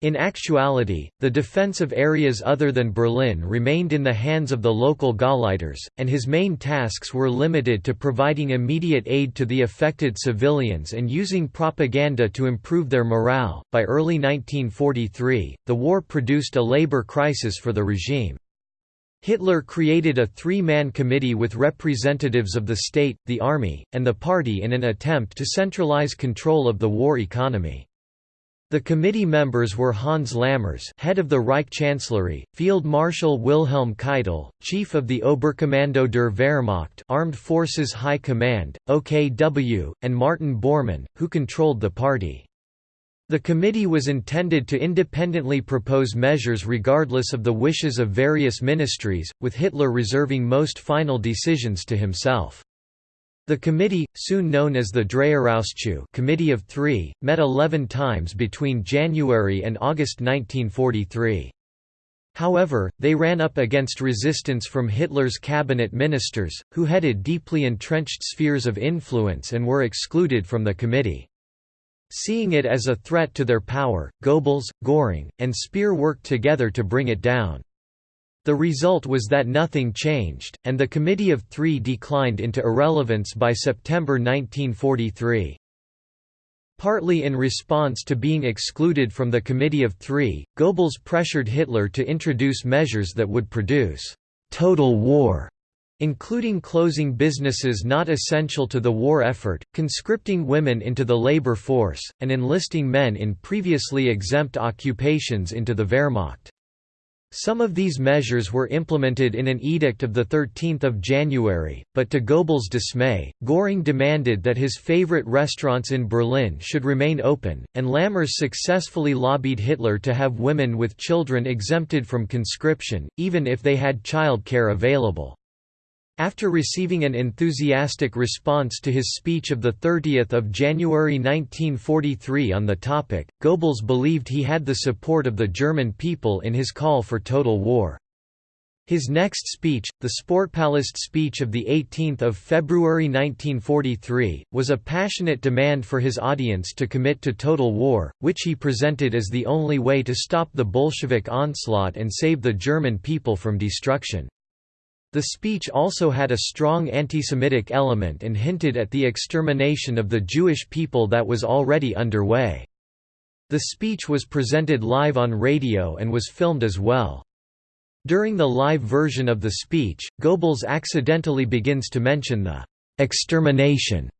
In actuality, the defense of areas other than Berlin remained in the hands of the local Gauleiters, and his main tasks were limited to providing immediate aid to the affected civilians and using propaganda to improve their morale. By early 1943, the war produced a labor crisis for the regime. Hitler created a three-man committee with representatives of the state, the army, and the party in an attempt to centralize control of the war economy. The committee members were Hans Lammers head of the Reich Chancellery, Field Marshal Wilhelm Keitel, chief of the Oberkommando der Wehrmacht Armed Forces High Command, OKW, and Martin Bormann, who controlled the party. The committee was intended to independently propose measures regardless of the wishes of various ministries, with Hitler reserving most final decisions to himself. The committee, soon known as the Dreierausschuss Committee of Three, met 11 times between January and August 1943. However, they ran up against resistance from Hitler's cabinet ministers, who headed deeply entrenched spheres of influence and were excluded from the committee. Seeing it as a threat to their power, Goebbels, Göring, and Speer worked together to bring it down. The result was that nothing changed, and the Committee of Three declined into irrelevance by September 1943. Partly in response to being excluded from the Committee of Three, Goebbels pressured Hitler to introduce measures that would produce «total war», including closing businesses not essential to the war effort, conscripting women into the labor force, and enlisting men in previously exempt occupations into the Wehrmacht. Some of these measures were implemented in an edict of 13 January, but to Goebbels' dismay, Göring demanded that his favorite restaurants in Berlin should remain open, and Lammers successfully lobbied Hitler to have women with children exempted from conscription, even if they had child care available. After receiving an enthusiastic response to his speech of 30 January 1943 on the topic, Goebbels believed he had the support of the German people in his call for total war. His next speech, the Sportpalast speech of 18 February 1943, was a passionate demand for his audience to commit to total war, which he presented as the only way to stop the Bolshevik onslaught and save the German people from destruction. The speech also had a strong anti-Semitic element and hinted at the extermination of the Jewish people that was already underway. The speech was presented live on radio and was filmed as well. During the live version of the speech, Goebbels accidentally begins to mention the extermination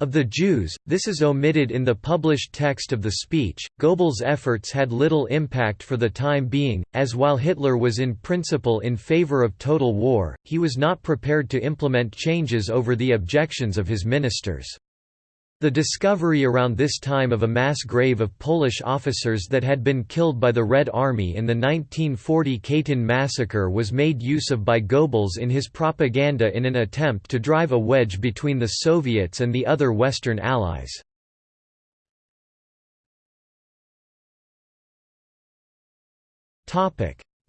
of the Jews, this is omitted in the published text of the speech. Goebbels' efforts had little impact for the time being, as while Hitler was in principle in favor of total war, he was not prepared to implement changes over the objections of his ministers. The discovery around this time of a mass grave of Polish officers that had been killed by the Red Army in the 1940 Katyn massacre was made use of by Goebbels in his propaganda in an attempt to drive a wedge between the Soviets and the other Western Allies.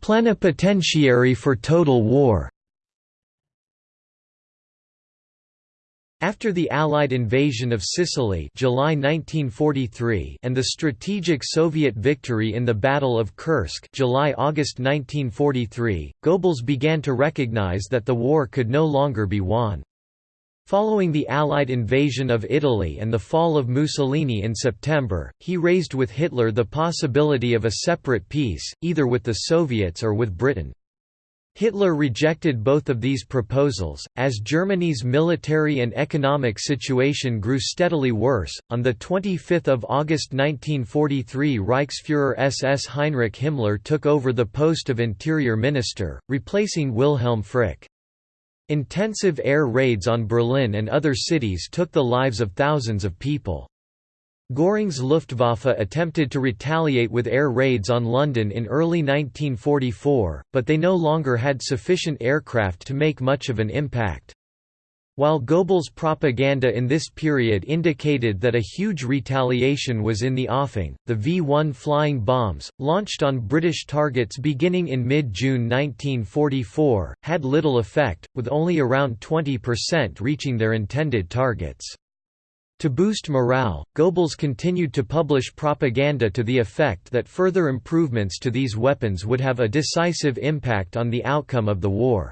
Plenipotentiary for total war After the Allied invasion of Sicily July 1943 and the strategic Soviet victory in the Battle of Kursk July-August 1943, Goebbels began to recognize that the war could no longer be won. Following the Allied invasion of Italy and the fall of Mussolini in September, he raised with Hitler the possibility of a separate peace, either with the Soviets or with Britain. Hitler rejected both of these proposals, as Germany's military and economic situation grew steadily worse. On 25 August 1943, Reichsfuhrer SS Heinrich Himmler took over the post of Interior Minister, replacing Wilhelm Frick. Intensive air raids on Berlin and other cities took the lives of thousands of people. Göring's Luftwaffe attempted to retaliate with air raids on London in early 1944, but they no longer had sufficient aircraft to make much of an impact. While Goebbels' propaganda in this period indicated that a huge retaliation was in the offing, the V-1 flying bombs, launched on British targets beginning in mid-June 1944, had little effect, with only around 20% reaching their intended targets. To boost morale, Goebbels continued to publish propaganda to the effect that further improvements to these weapons would have a decisive impact on the outcome of the war.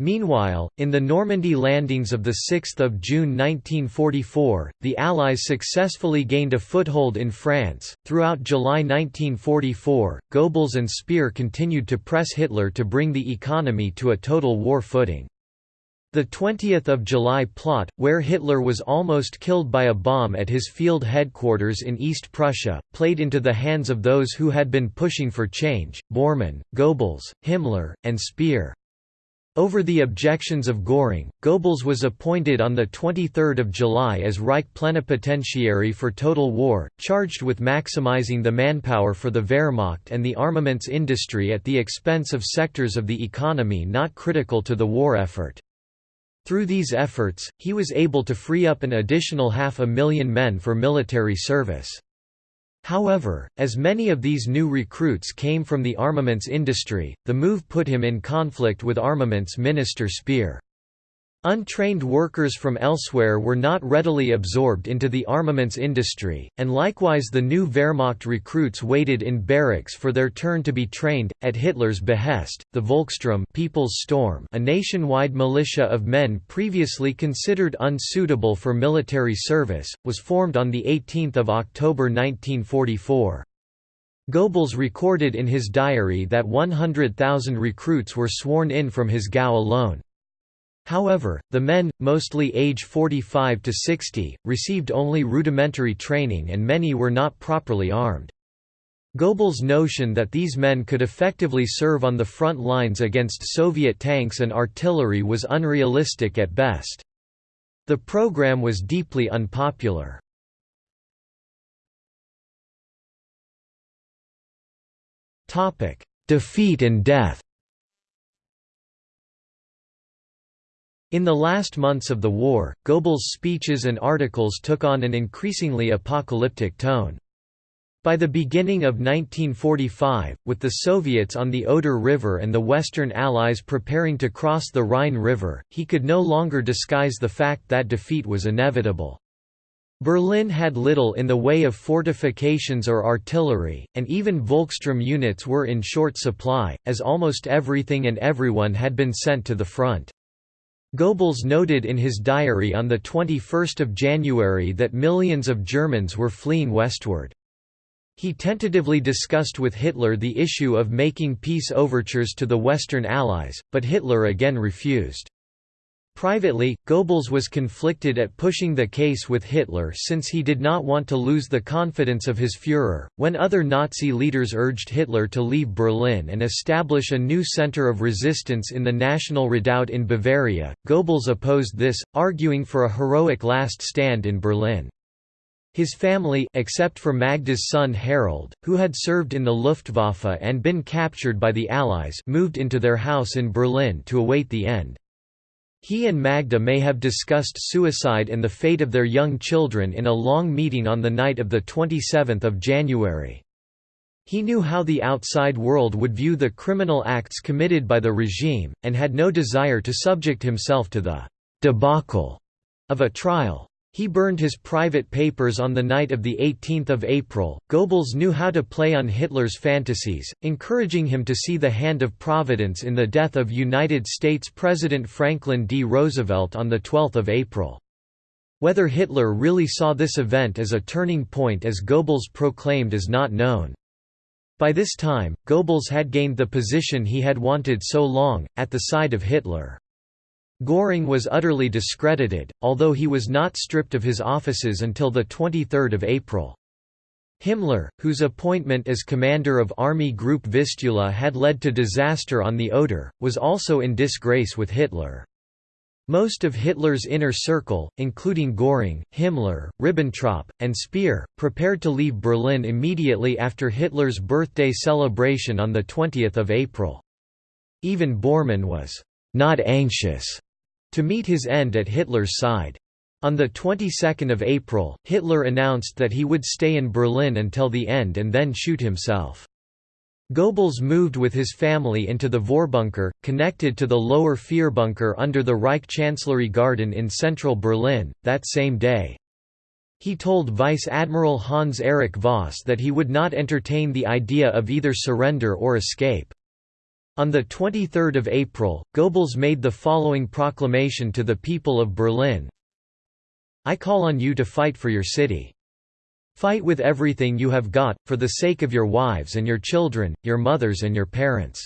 Meanwhile, in the Normandy landings of 6 June 1944, the Allies successfully gained a foothold in France. Throughout July 1944, Goebbels and Speer continued to press Hitler to bring the economy to a total war footing. The 20th of July plot, where Hitler was almost killed by a bomb at his field headquarters in East Prussia, played into the hands of those who had been pushing for change, Bormann, Goebbels, Himmler, and Speer. Over the objections of Göring, Goebbels was appointed on 23 July as Reich Plenipotentiary for Total War, charged with maximizing the manpower for the Wehrmacht and the armaments industry at the expense of sectors of the economy not critical to the war effort. Through these efforts, he was able to free up an additional half a million men for military service. However, as many of these new recruits came from the armaments industry, the move put him in conflict with Armaments Minister Speer. Untrained workers from elsewhere were not readily absorbed into the armaments industry, and likewise the new Wehrmacht recruits waited in barracks for their turn to be trained. At Hitler's behest, the Volkssturm People's Storm, a nationwide militia of men previously considered unsuitable for military service, was formed on 18 October 1944. Goebbels recorded in his diary that 100,000 recruits were sworn in from his Gau alone. However, the men, mostly age 45 to 60, received only rudimentary training and many were not properly armed. Goebbels' notion that these men could effectively serve on the front lines against Soviet tanks and artillery was unrealistic at best. The program was deeply unpopular. Defeat and death In the last months of the war, Goebbels' speeches and articles took on an increasingly apocalyptic tone. By the beginning of 1945, with the Soviets on the Oder River and the Western Allies preparing to cross the Rhine River, he could no longer disguise the fact that defeat was inevitable. Berlin had little in the way of fortifications or artillery, and even Volkssturm units were in short supply, as almost everything and everyone had been sent to the front. Goebbels noted in his diary on 21 January that millions of Germans were fleeing westward. He tentatively discussed with Hitler the issue of making peace overtures to the Western Allies, but Hitler again refused. Privately, Goebbels was conflicted at pushing the case with Hitler since he did not want to lose the confidence of his Führer. When other Nazi leaders urged Hitler to leave Berlin and establish a new center of resistance in the National Redoubt in Bavaria, Goebbels opposed this, arguing for a heroic last stand in Berlin. His family except for Magda's son Harald, who had served in the Luftwaffe and been captured by the Allies moved into their house in Berlin to await the end. He and Magda may have discussed suicide and the fate of their young children in a long meeting on the night of 27 January. He knew how the outside world would view the criminal acts committed by the regime, and had no desire to subject himself to the «debacle» of a trial. He burned his private papers on the night of 18 April. Goebbels knew how to play on Hitler's fantasies, encouraging him to see the hand of Providence in the death of United States President Franklin D. Roosevelt on 12 April. Whether Hitler really saw this event as a turning point as Goebbels proclaimed is not known. By this time, Goebbels had gained the position he had wanted so long, at the side of Hitler. Göring was utterly discredited, although he was not stripped of his offices until 23 April. Himmler, whose appointment as commander of Army Group Vistula had led to disaster on the Oder, was also in disgrace with Hitler. Most of Hitler's inner circle, including Göring, Himmler, Ribbentrop, and Speer, prepared to leave Berlin immediately after Hitler's birthday celebration on 20 April. Even Bormann was not anxious to meet his end at Hitler's side. On the 22nd of April, Hitler announced that he would stay in Berlin until the end and then shoot himself. Goebbels moved with his family into the Vorbunker, connected to the lower Führerbunker under the Reich Chancellery Garden in central Berlin, that same day. He told Vice Admiral Hans-Erich Voss that he would not entertain the idea of either surrender or escape. On 23 April, Goebbels made the following proclamation to the people of Berlin I call on you to fight for your city. Fight with everything you have got, for the sake of your wives and your children, your mothers and your parents.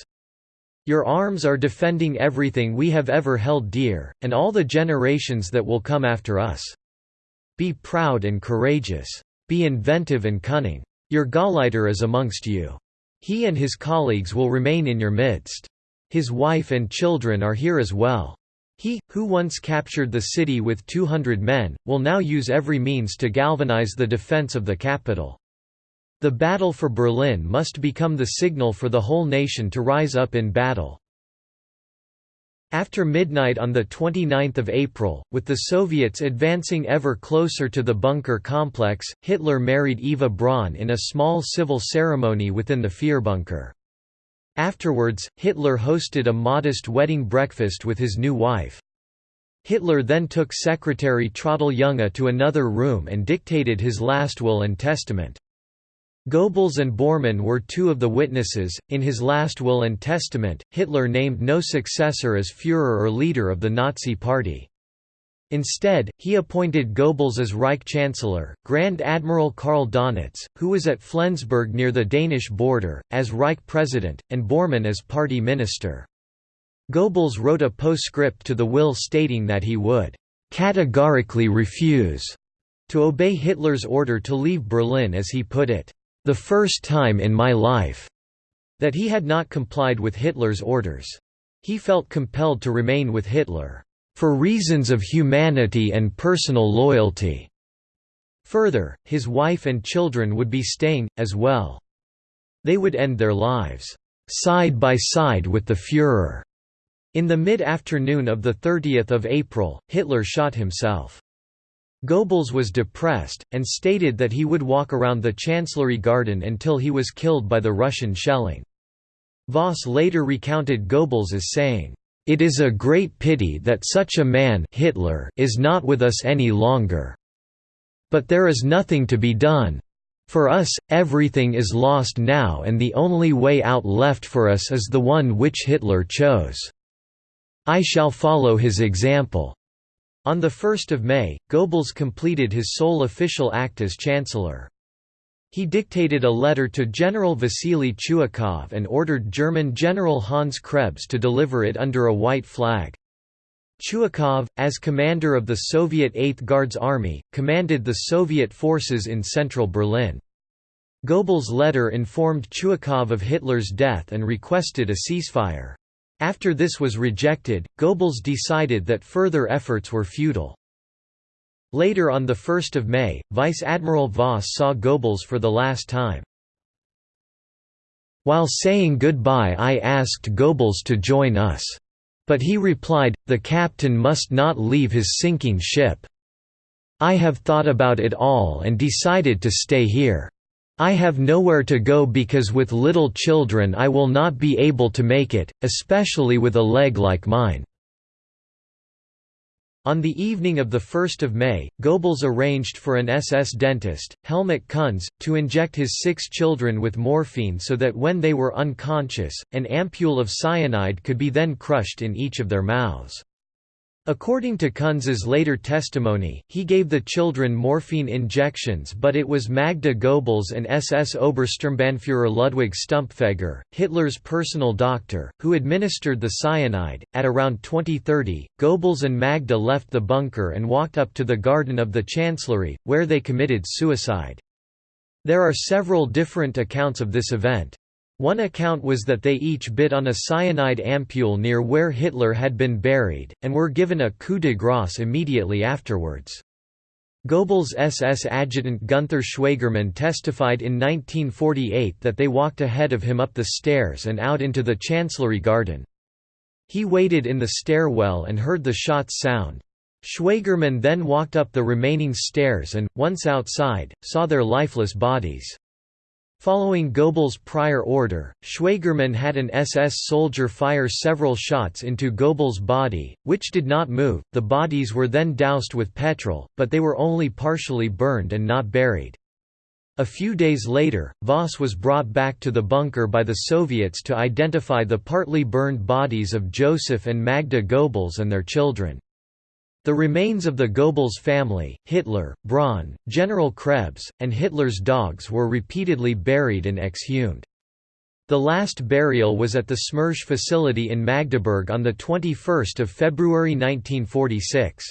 Your arms are defending everything we have ever held dear, and all the generations that will come after us. Be proud and courageous. Be inventive and cunning. Your Gauleiter is amongst you. He and his colleagues will remain in your midst. His wife and children are here as well. He, who once captured the city with 200 men, will now use every means to galvanize the defense of the capital. The battle for Berlin must become the signal for the whole nation to rise up in battle. After midnight on 29 April, with the Soviets advancing ever closer to the bunker complex, Hitler married Eva Braun in a small civil ceremony within the Führerbunker. Afterwards, Hitler hosted a modest wedding breakfast with his new wife. Hitler then took secretary Traudl Junge to another room and dictated his last will and testament. Goebbels and Bormann were two of the witnesses. In his last will and testament, Hitler named no successor as Führer or leader of the Nazi Party. Instead, he appointed Goebbels as Reich Chancellor, Grand Admiral Karl Donitz, who was at Flensburg near the Danish border, as Reich President, and Bormann as Party Minister. Goebbels wrote a postscript to the will stating that he would categorically refuse to obey Hitler's order to leave Berlin as he put it the first time in my life that he had not complied with Hitler's orders. He felt compelled to remain with Hitler, for reasons of humanity and personal loyalty. Further, his wife and children would be staying, as well. They would end their lives, side by side with the Führer. In the mid-afternoon of 30 April, Hitler shot himself. Goebbels was depressed, and stated that he would walk around the Chancellery Garden until he was killed by the Russian shelling. Voss later recounted Goebbels as saying, "...it is a great pity that such a man Hitler is not with us any longer. But there is nothing to be done. For us, everything is lost now and the only way out left for us is the one which Hitler chose. I shall follow his example." On 1 May, Goebbels completed his sole official act as chancellor. He dictated a letter to General Vasily Chuikov and ordered German General Hans Krebs to deliver it under a white flag. Chuikov, as commander of the Soviet Eighth Guards Army, commanded the Soviet forces in central Berlin. Goebbels' letter informed Chuikov of Hitler's death and requested a ceasefire. After this was rejected, Goebbels decided that further efforts were futile. Later on 1 May, Vice Admiral Voss saw Goebbels for the last time. While saying goodbye I asked Goebbels to join us. But he replied, the captain must not leave his sinking ship. I have thought about it all and decided to stay here. I have nowhere to go because with little children I will not be able to make it, especially with a leg like mine. On the evening of 1 May, Goebbels arranged for an SS dentist, Helmut Kunz, to inject his six children with morphine so that when they were unconscious, an ampule of cyanide could be then crushed in each of their mouths. According to Kunz's later testimony, he gave the children morphine injections but it was Magda Goebbels and SS Obersturmbannführer Ludwig Stumpfegger, Hitler's personal doctor, who administered the cyanide. At around 2030, Goebbels and Magda left the bunker and walked up to the garden of the Chancellery, where they committed suicide. There are several different accounts of this event. One account was that they each bit on a cyanide ampule near where Hitler had been buried, and were given a coup de grace immediately afterwards. Goebbels' SS adjutant Gunther Schwagermann testified in 1948 that they walked ahead of him up the stairs and out into the Chancellery garden. He waited in the stairwell and heard the shots sound. Schwagermann then walked up the remaining stairs and, once outside, saw their lifeless bodies. Following Goebbels' prior order, Schwagermann had an SS soldier fire several shots into Goebbels' body, which did not move. The bodies were then doused with petrol, but they were only partially burned and not buried. A few days later, Voss was brought back to the bunker by the Soviets to identify the partly burned bodies of Joseph and Magda Goebbels and their children. The remains of the Goebbels family, Hitler, Braun, General Krebs, and Hitler's dogs were repeatedly buried and exhumed. The last burial was at the Smersh facility in Magdeburg on 21 February 1946.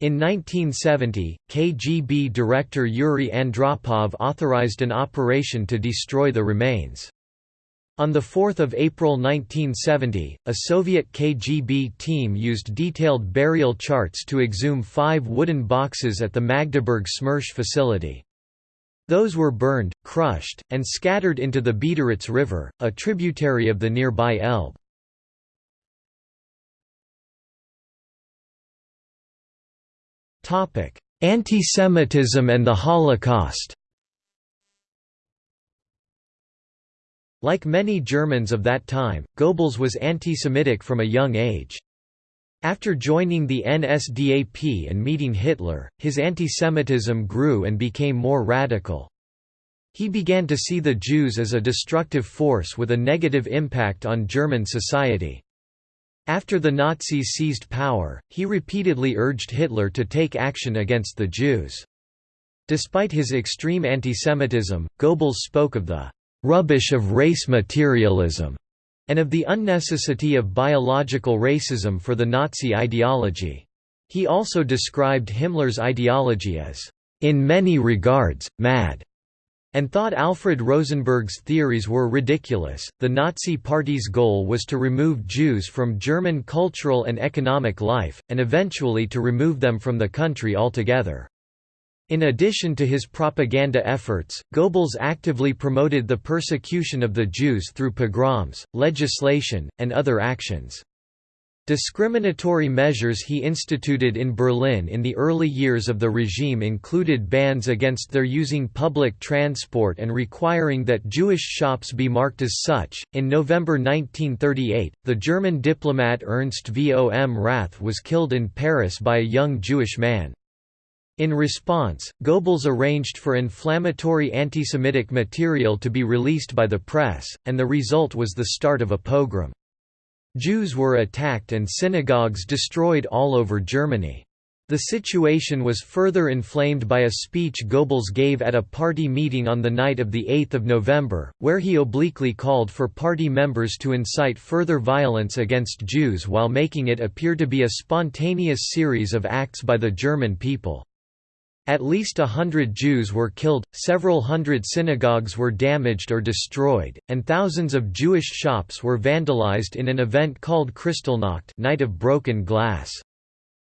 In 1970, KGB director Yuri Andropov authorized an operation to destroy the remains. On 4 April 1970, a Soviet KGB team used detailed burial charts to exhume five wooden boxes at the Magdeburg Smersh facility. Those were burned, crushed, and scattered into the Biederitz River, a tributary of the nearby Elbe. Antisemitism and the Holocaust Like many Germans of that time, Goebbels was anti-Semitic from a young age. After joining the NSDAP and meeting Hitler, his anti-Semitism grew and became more radical. He began to see the Jews as a destructive force with a negative impact on German society. After the Nazis seized power, he repeatedly urged Hitler to take action against the Jews. Despite his extreme antisemitism, Goebbels spoke of the rubbish of race materialism, and of the unnecessity of biological racism for the Nazi ideology. He also described Himmler's ideology as, in many regards, mad, and thought Alfred Rosenberg's theories were ridiculous. The Nazi Party's goal was to remove Jews from German cultural and economic life, and eventually to remove them from the country altogether. In addition to his propaganda efforts, Goebbels actively promoted the persecution of the Jews through pogroms, legislation, and other actions. Discriminatory measures he instituted in Berlin in the early years of the regime included bans against their using public transport and requiring that Jewish shops be marked as such. In November 1938, the German diplomat Ernst vom Rath was killed in Paris by a young Jewish man. In response, Goebbels arranged for inflammatory anti-Semitic material to be released by the press, and the result was the start of a pogrom. Jews were attacked and synagogues destroyed all over Germany. The situation was further inflamed by a speech Goebbels gave at a party meeting on the night of 8 November, where he obliquely called for party members to incite further violence against Jews while making it appear to be a spontaneous series of acts by the German people. At least a hundred Jews were killed, several hundred synagogues were damaged or destroyed, and thousands of Jewish shops were vandalized in an event called Kristallnacht Night of Broken Glass.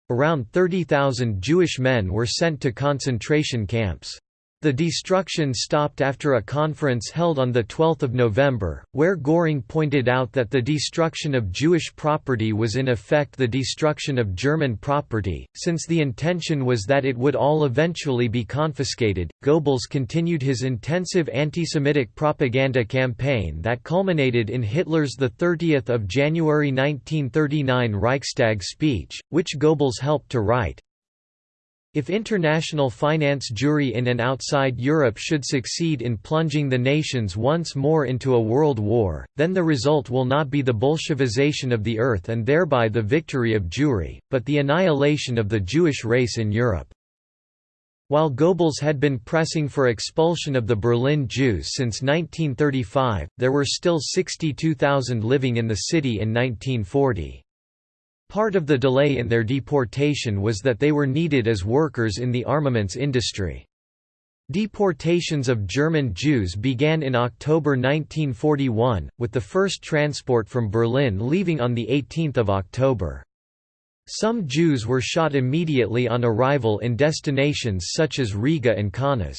Around 30,000 Jewish men were sent to concentration camps. The destruction stopped after a conference held on 12 November, where Göring pointed out that the destruction of Jewish property was in effect the destruction of German property, since the intention was that it would all eventually be confiscated. Goebbels continued his intensive anti-Semitic propaganda campaign that culminated in Hitler's 30 January 1939 Reichstag speech, which Goebbels helped to write, if international finance Jewry in and outside Europe should succeed in plunging the nations once more into a world war, then the result will not be the Bolshevization of the earth and thereby the victory of Jewry, but the annihilation of the Jewish race in Europe. While Goebbels had been pressing for expulsion of the Berlin Jews since 1935, there were still 62,000 living in the city in 1940. Part of the delay in their deportation was that they were needed as workers in the armaments industry. Deportations of German Jews began in October 1941, with the first transport from Berlin leaving on 18 October. Some Jews were shot immediately on arrival in destinations such as Riga and Kaunas.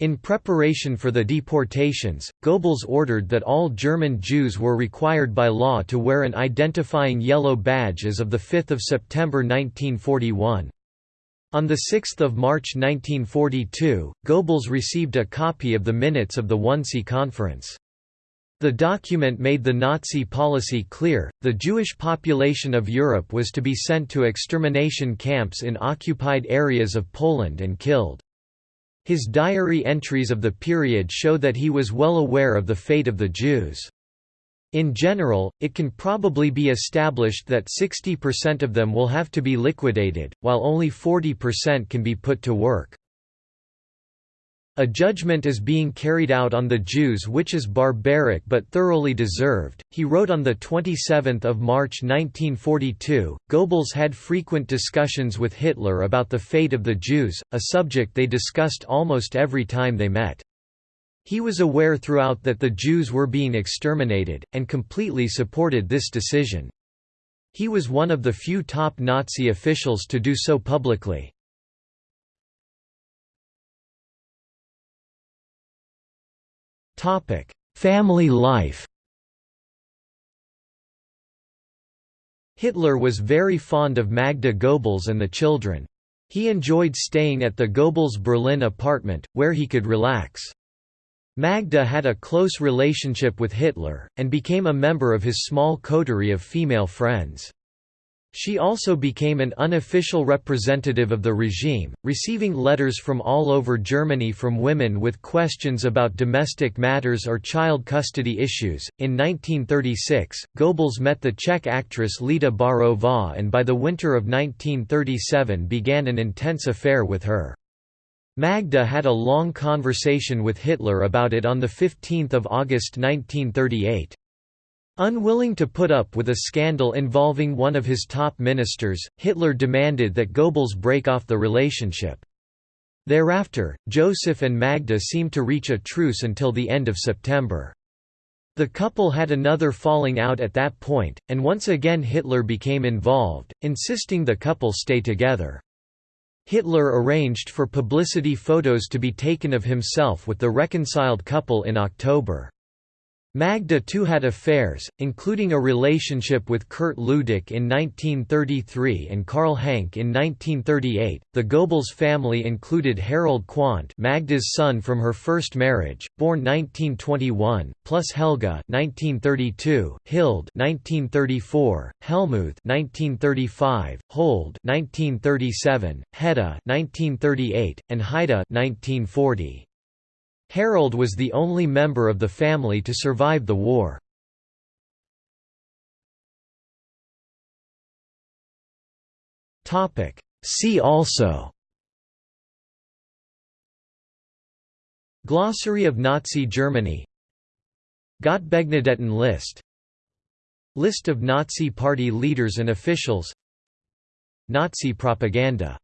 In preparation for the deportations, Goebbels ordered that all German Jews were required by law to wear an identifying yellow badge as of 5 September 1941. On 6 March 1942, Goebbels received a copy of the minutes of the Wannsee Conference. The document made the Nazi policy clear, the Jewish population of Europe was to be sent to extermination camps in occupied areas of Poland and killed. His diary entries of the period show that he was well aware of the fate of the Jews. In general, it can probably be established that 60% of them will have to be liquidated, while only 40% can be put to work. A judgment is being carried out on the Jews which is barbaric but thoroughly deserved, he wrote on 27 March 1942. Goebbels had frequent discussions with Hitler about the fate of the Jews, a subject they discussed almost every time they met. He was aware throughout that the Jews were being exterminated, and completely supported this decision. He was one of the few top Nazi officials to do so publicly. Family life Hitler was very fond of Magda Goebbels and the children. He enjoyed staying at the Goebbels Berlin apartment, where he could relax. Magda had a close relationship with Hitler, and became a member of his small coterie of female friends. She also became an unofficial representative of the regime, receiving letters from all over Germany from women with questions about domestic matters or child custody issues. In 1936, Goebbels met the Czech actress Lida Baarová and by the winter of 1937 began an intense affair with her. Magda had a long conversation with Hitler about it on 15 August 1938. Unwilling to put up with a scandal involving one of his top ministers, Hitler demanded that Goebbels break off the relationship. Thereafter, Joseph and Magda seemed to reach a truce until the end of September. The couple had another falling out at that point, and once again Hitler became involved, insisting the couple stay together. Hitler arranged for publicity photos to be taken of himself with the reconciled couple in October. Magda too had affairs, including a relationship with Kurt Lüdecke in 1933 and Karl Hank in 1938. The Goebbels family included Harald Quandt, Magda's son from her first marriage, born 1921, plus Helga (1932), Hilde (1934), Helmuth (1935), Holde (1937), Hedda (1938), and Heide (1940). Harald was the only member of the family to survive the war. See also Glossary of Nazi Germany Gottbegnadeten list List of Nazi Party leaders and officials Nazi propaganda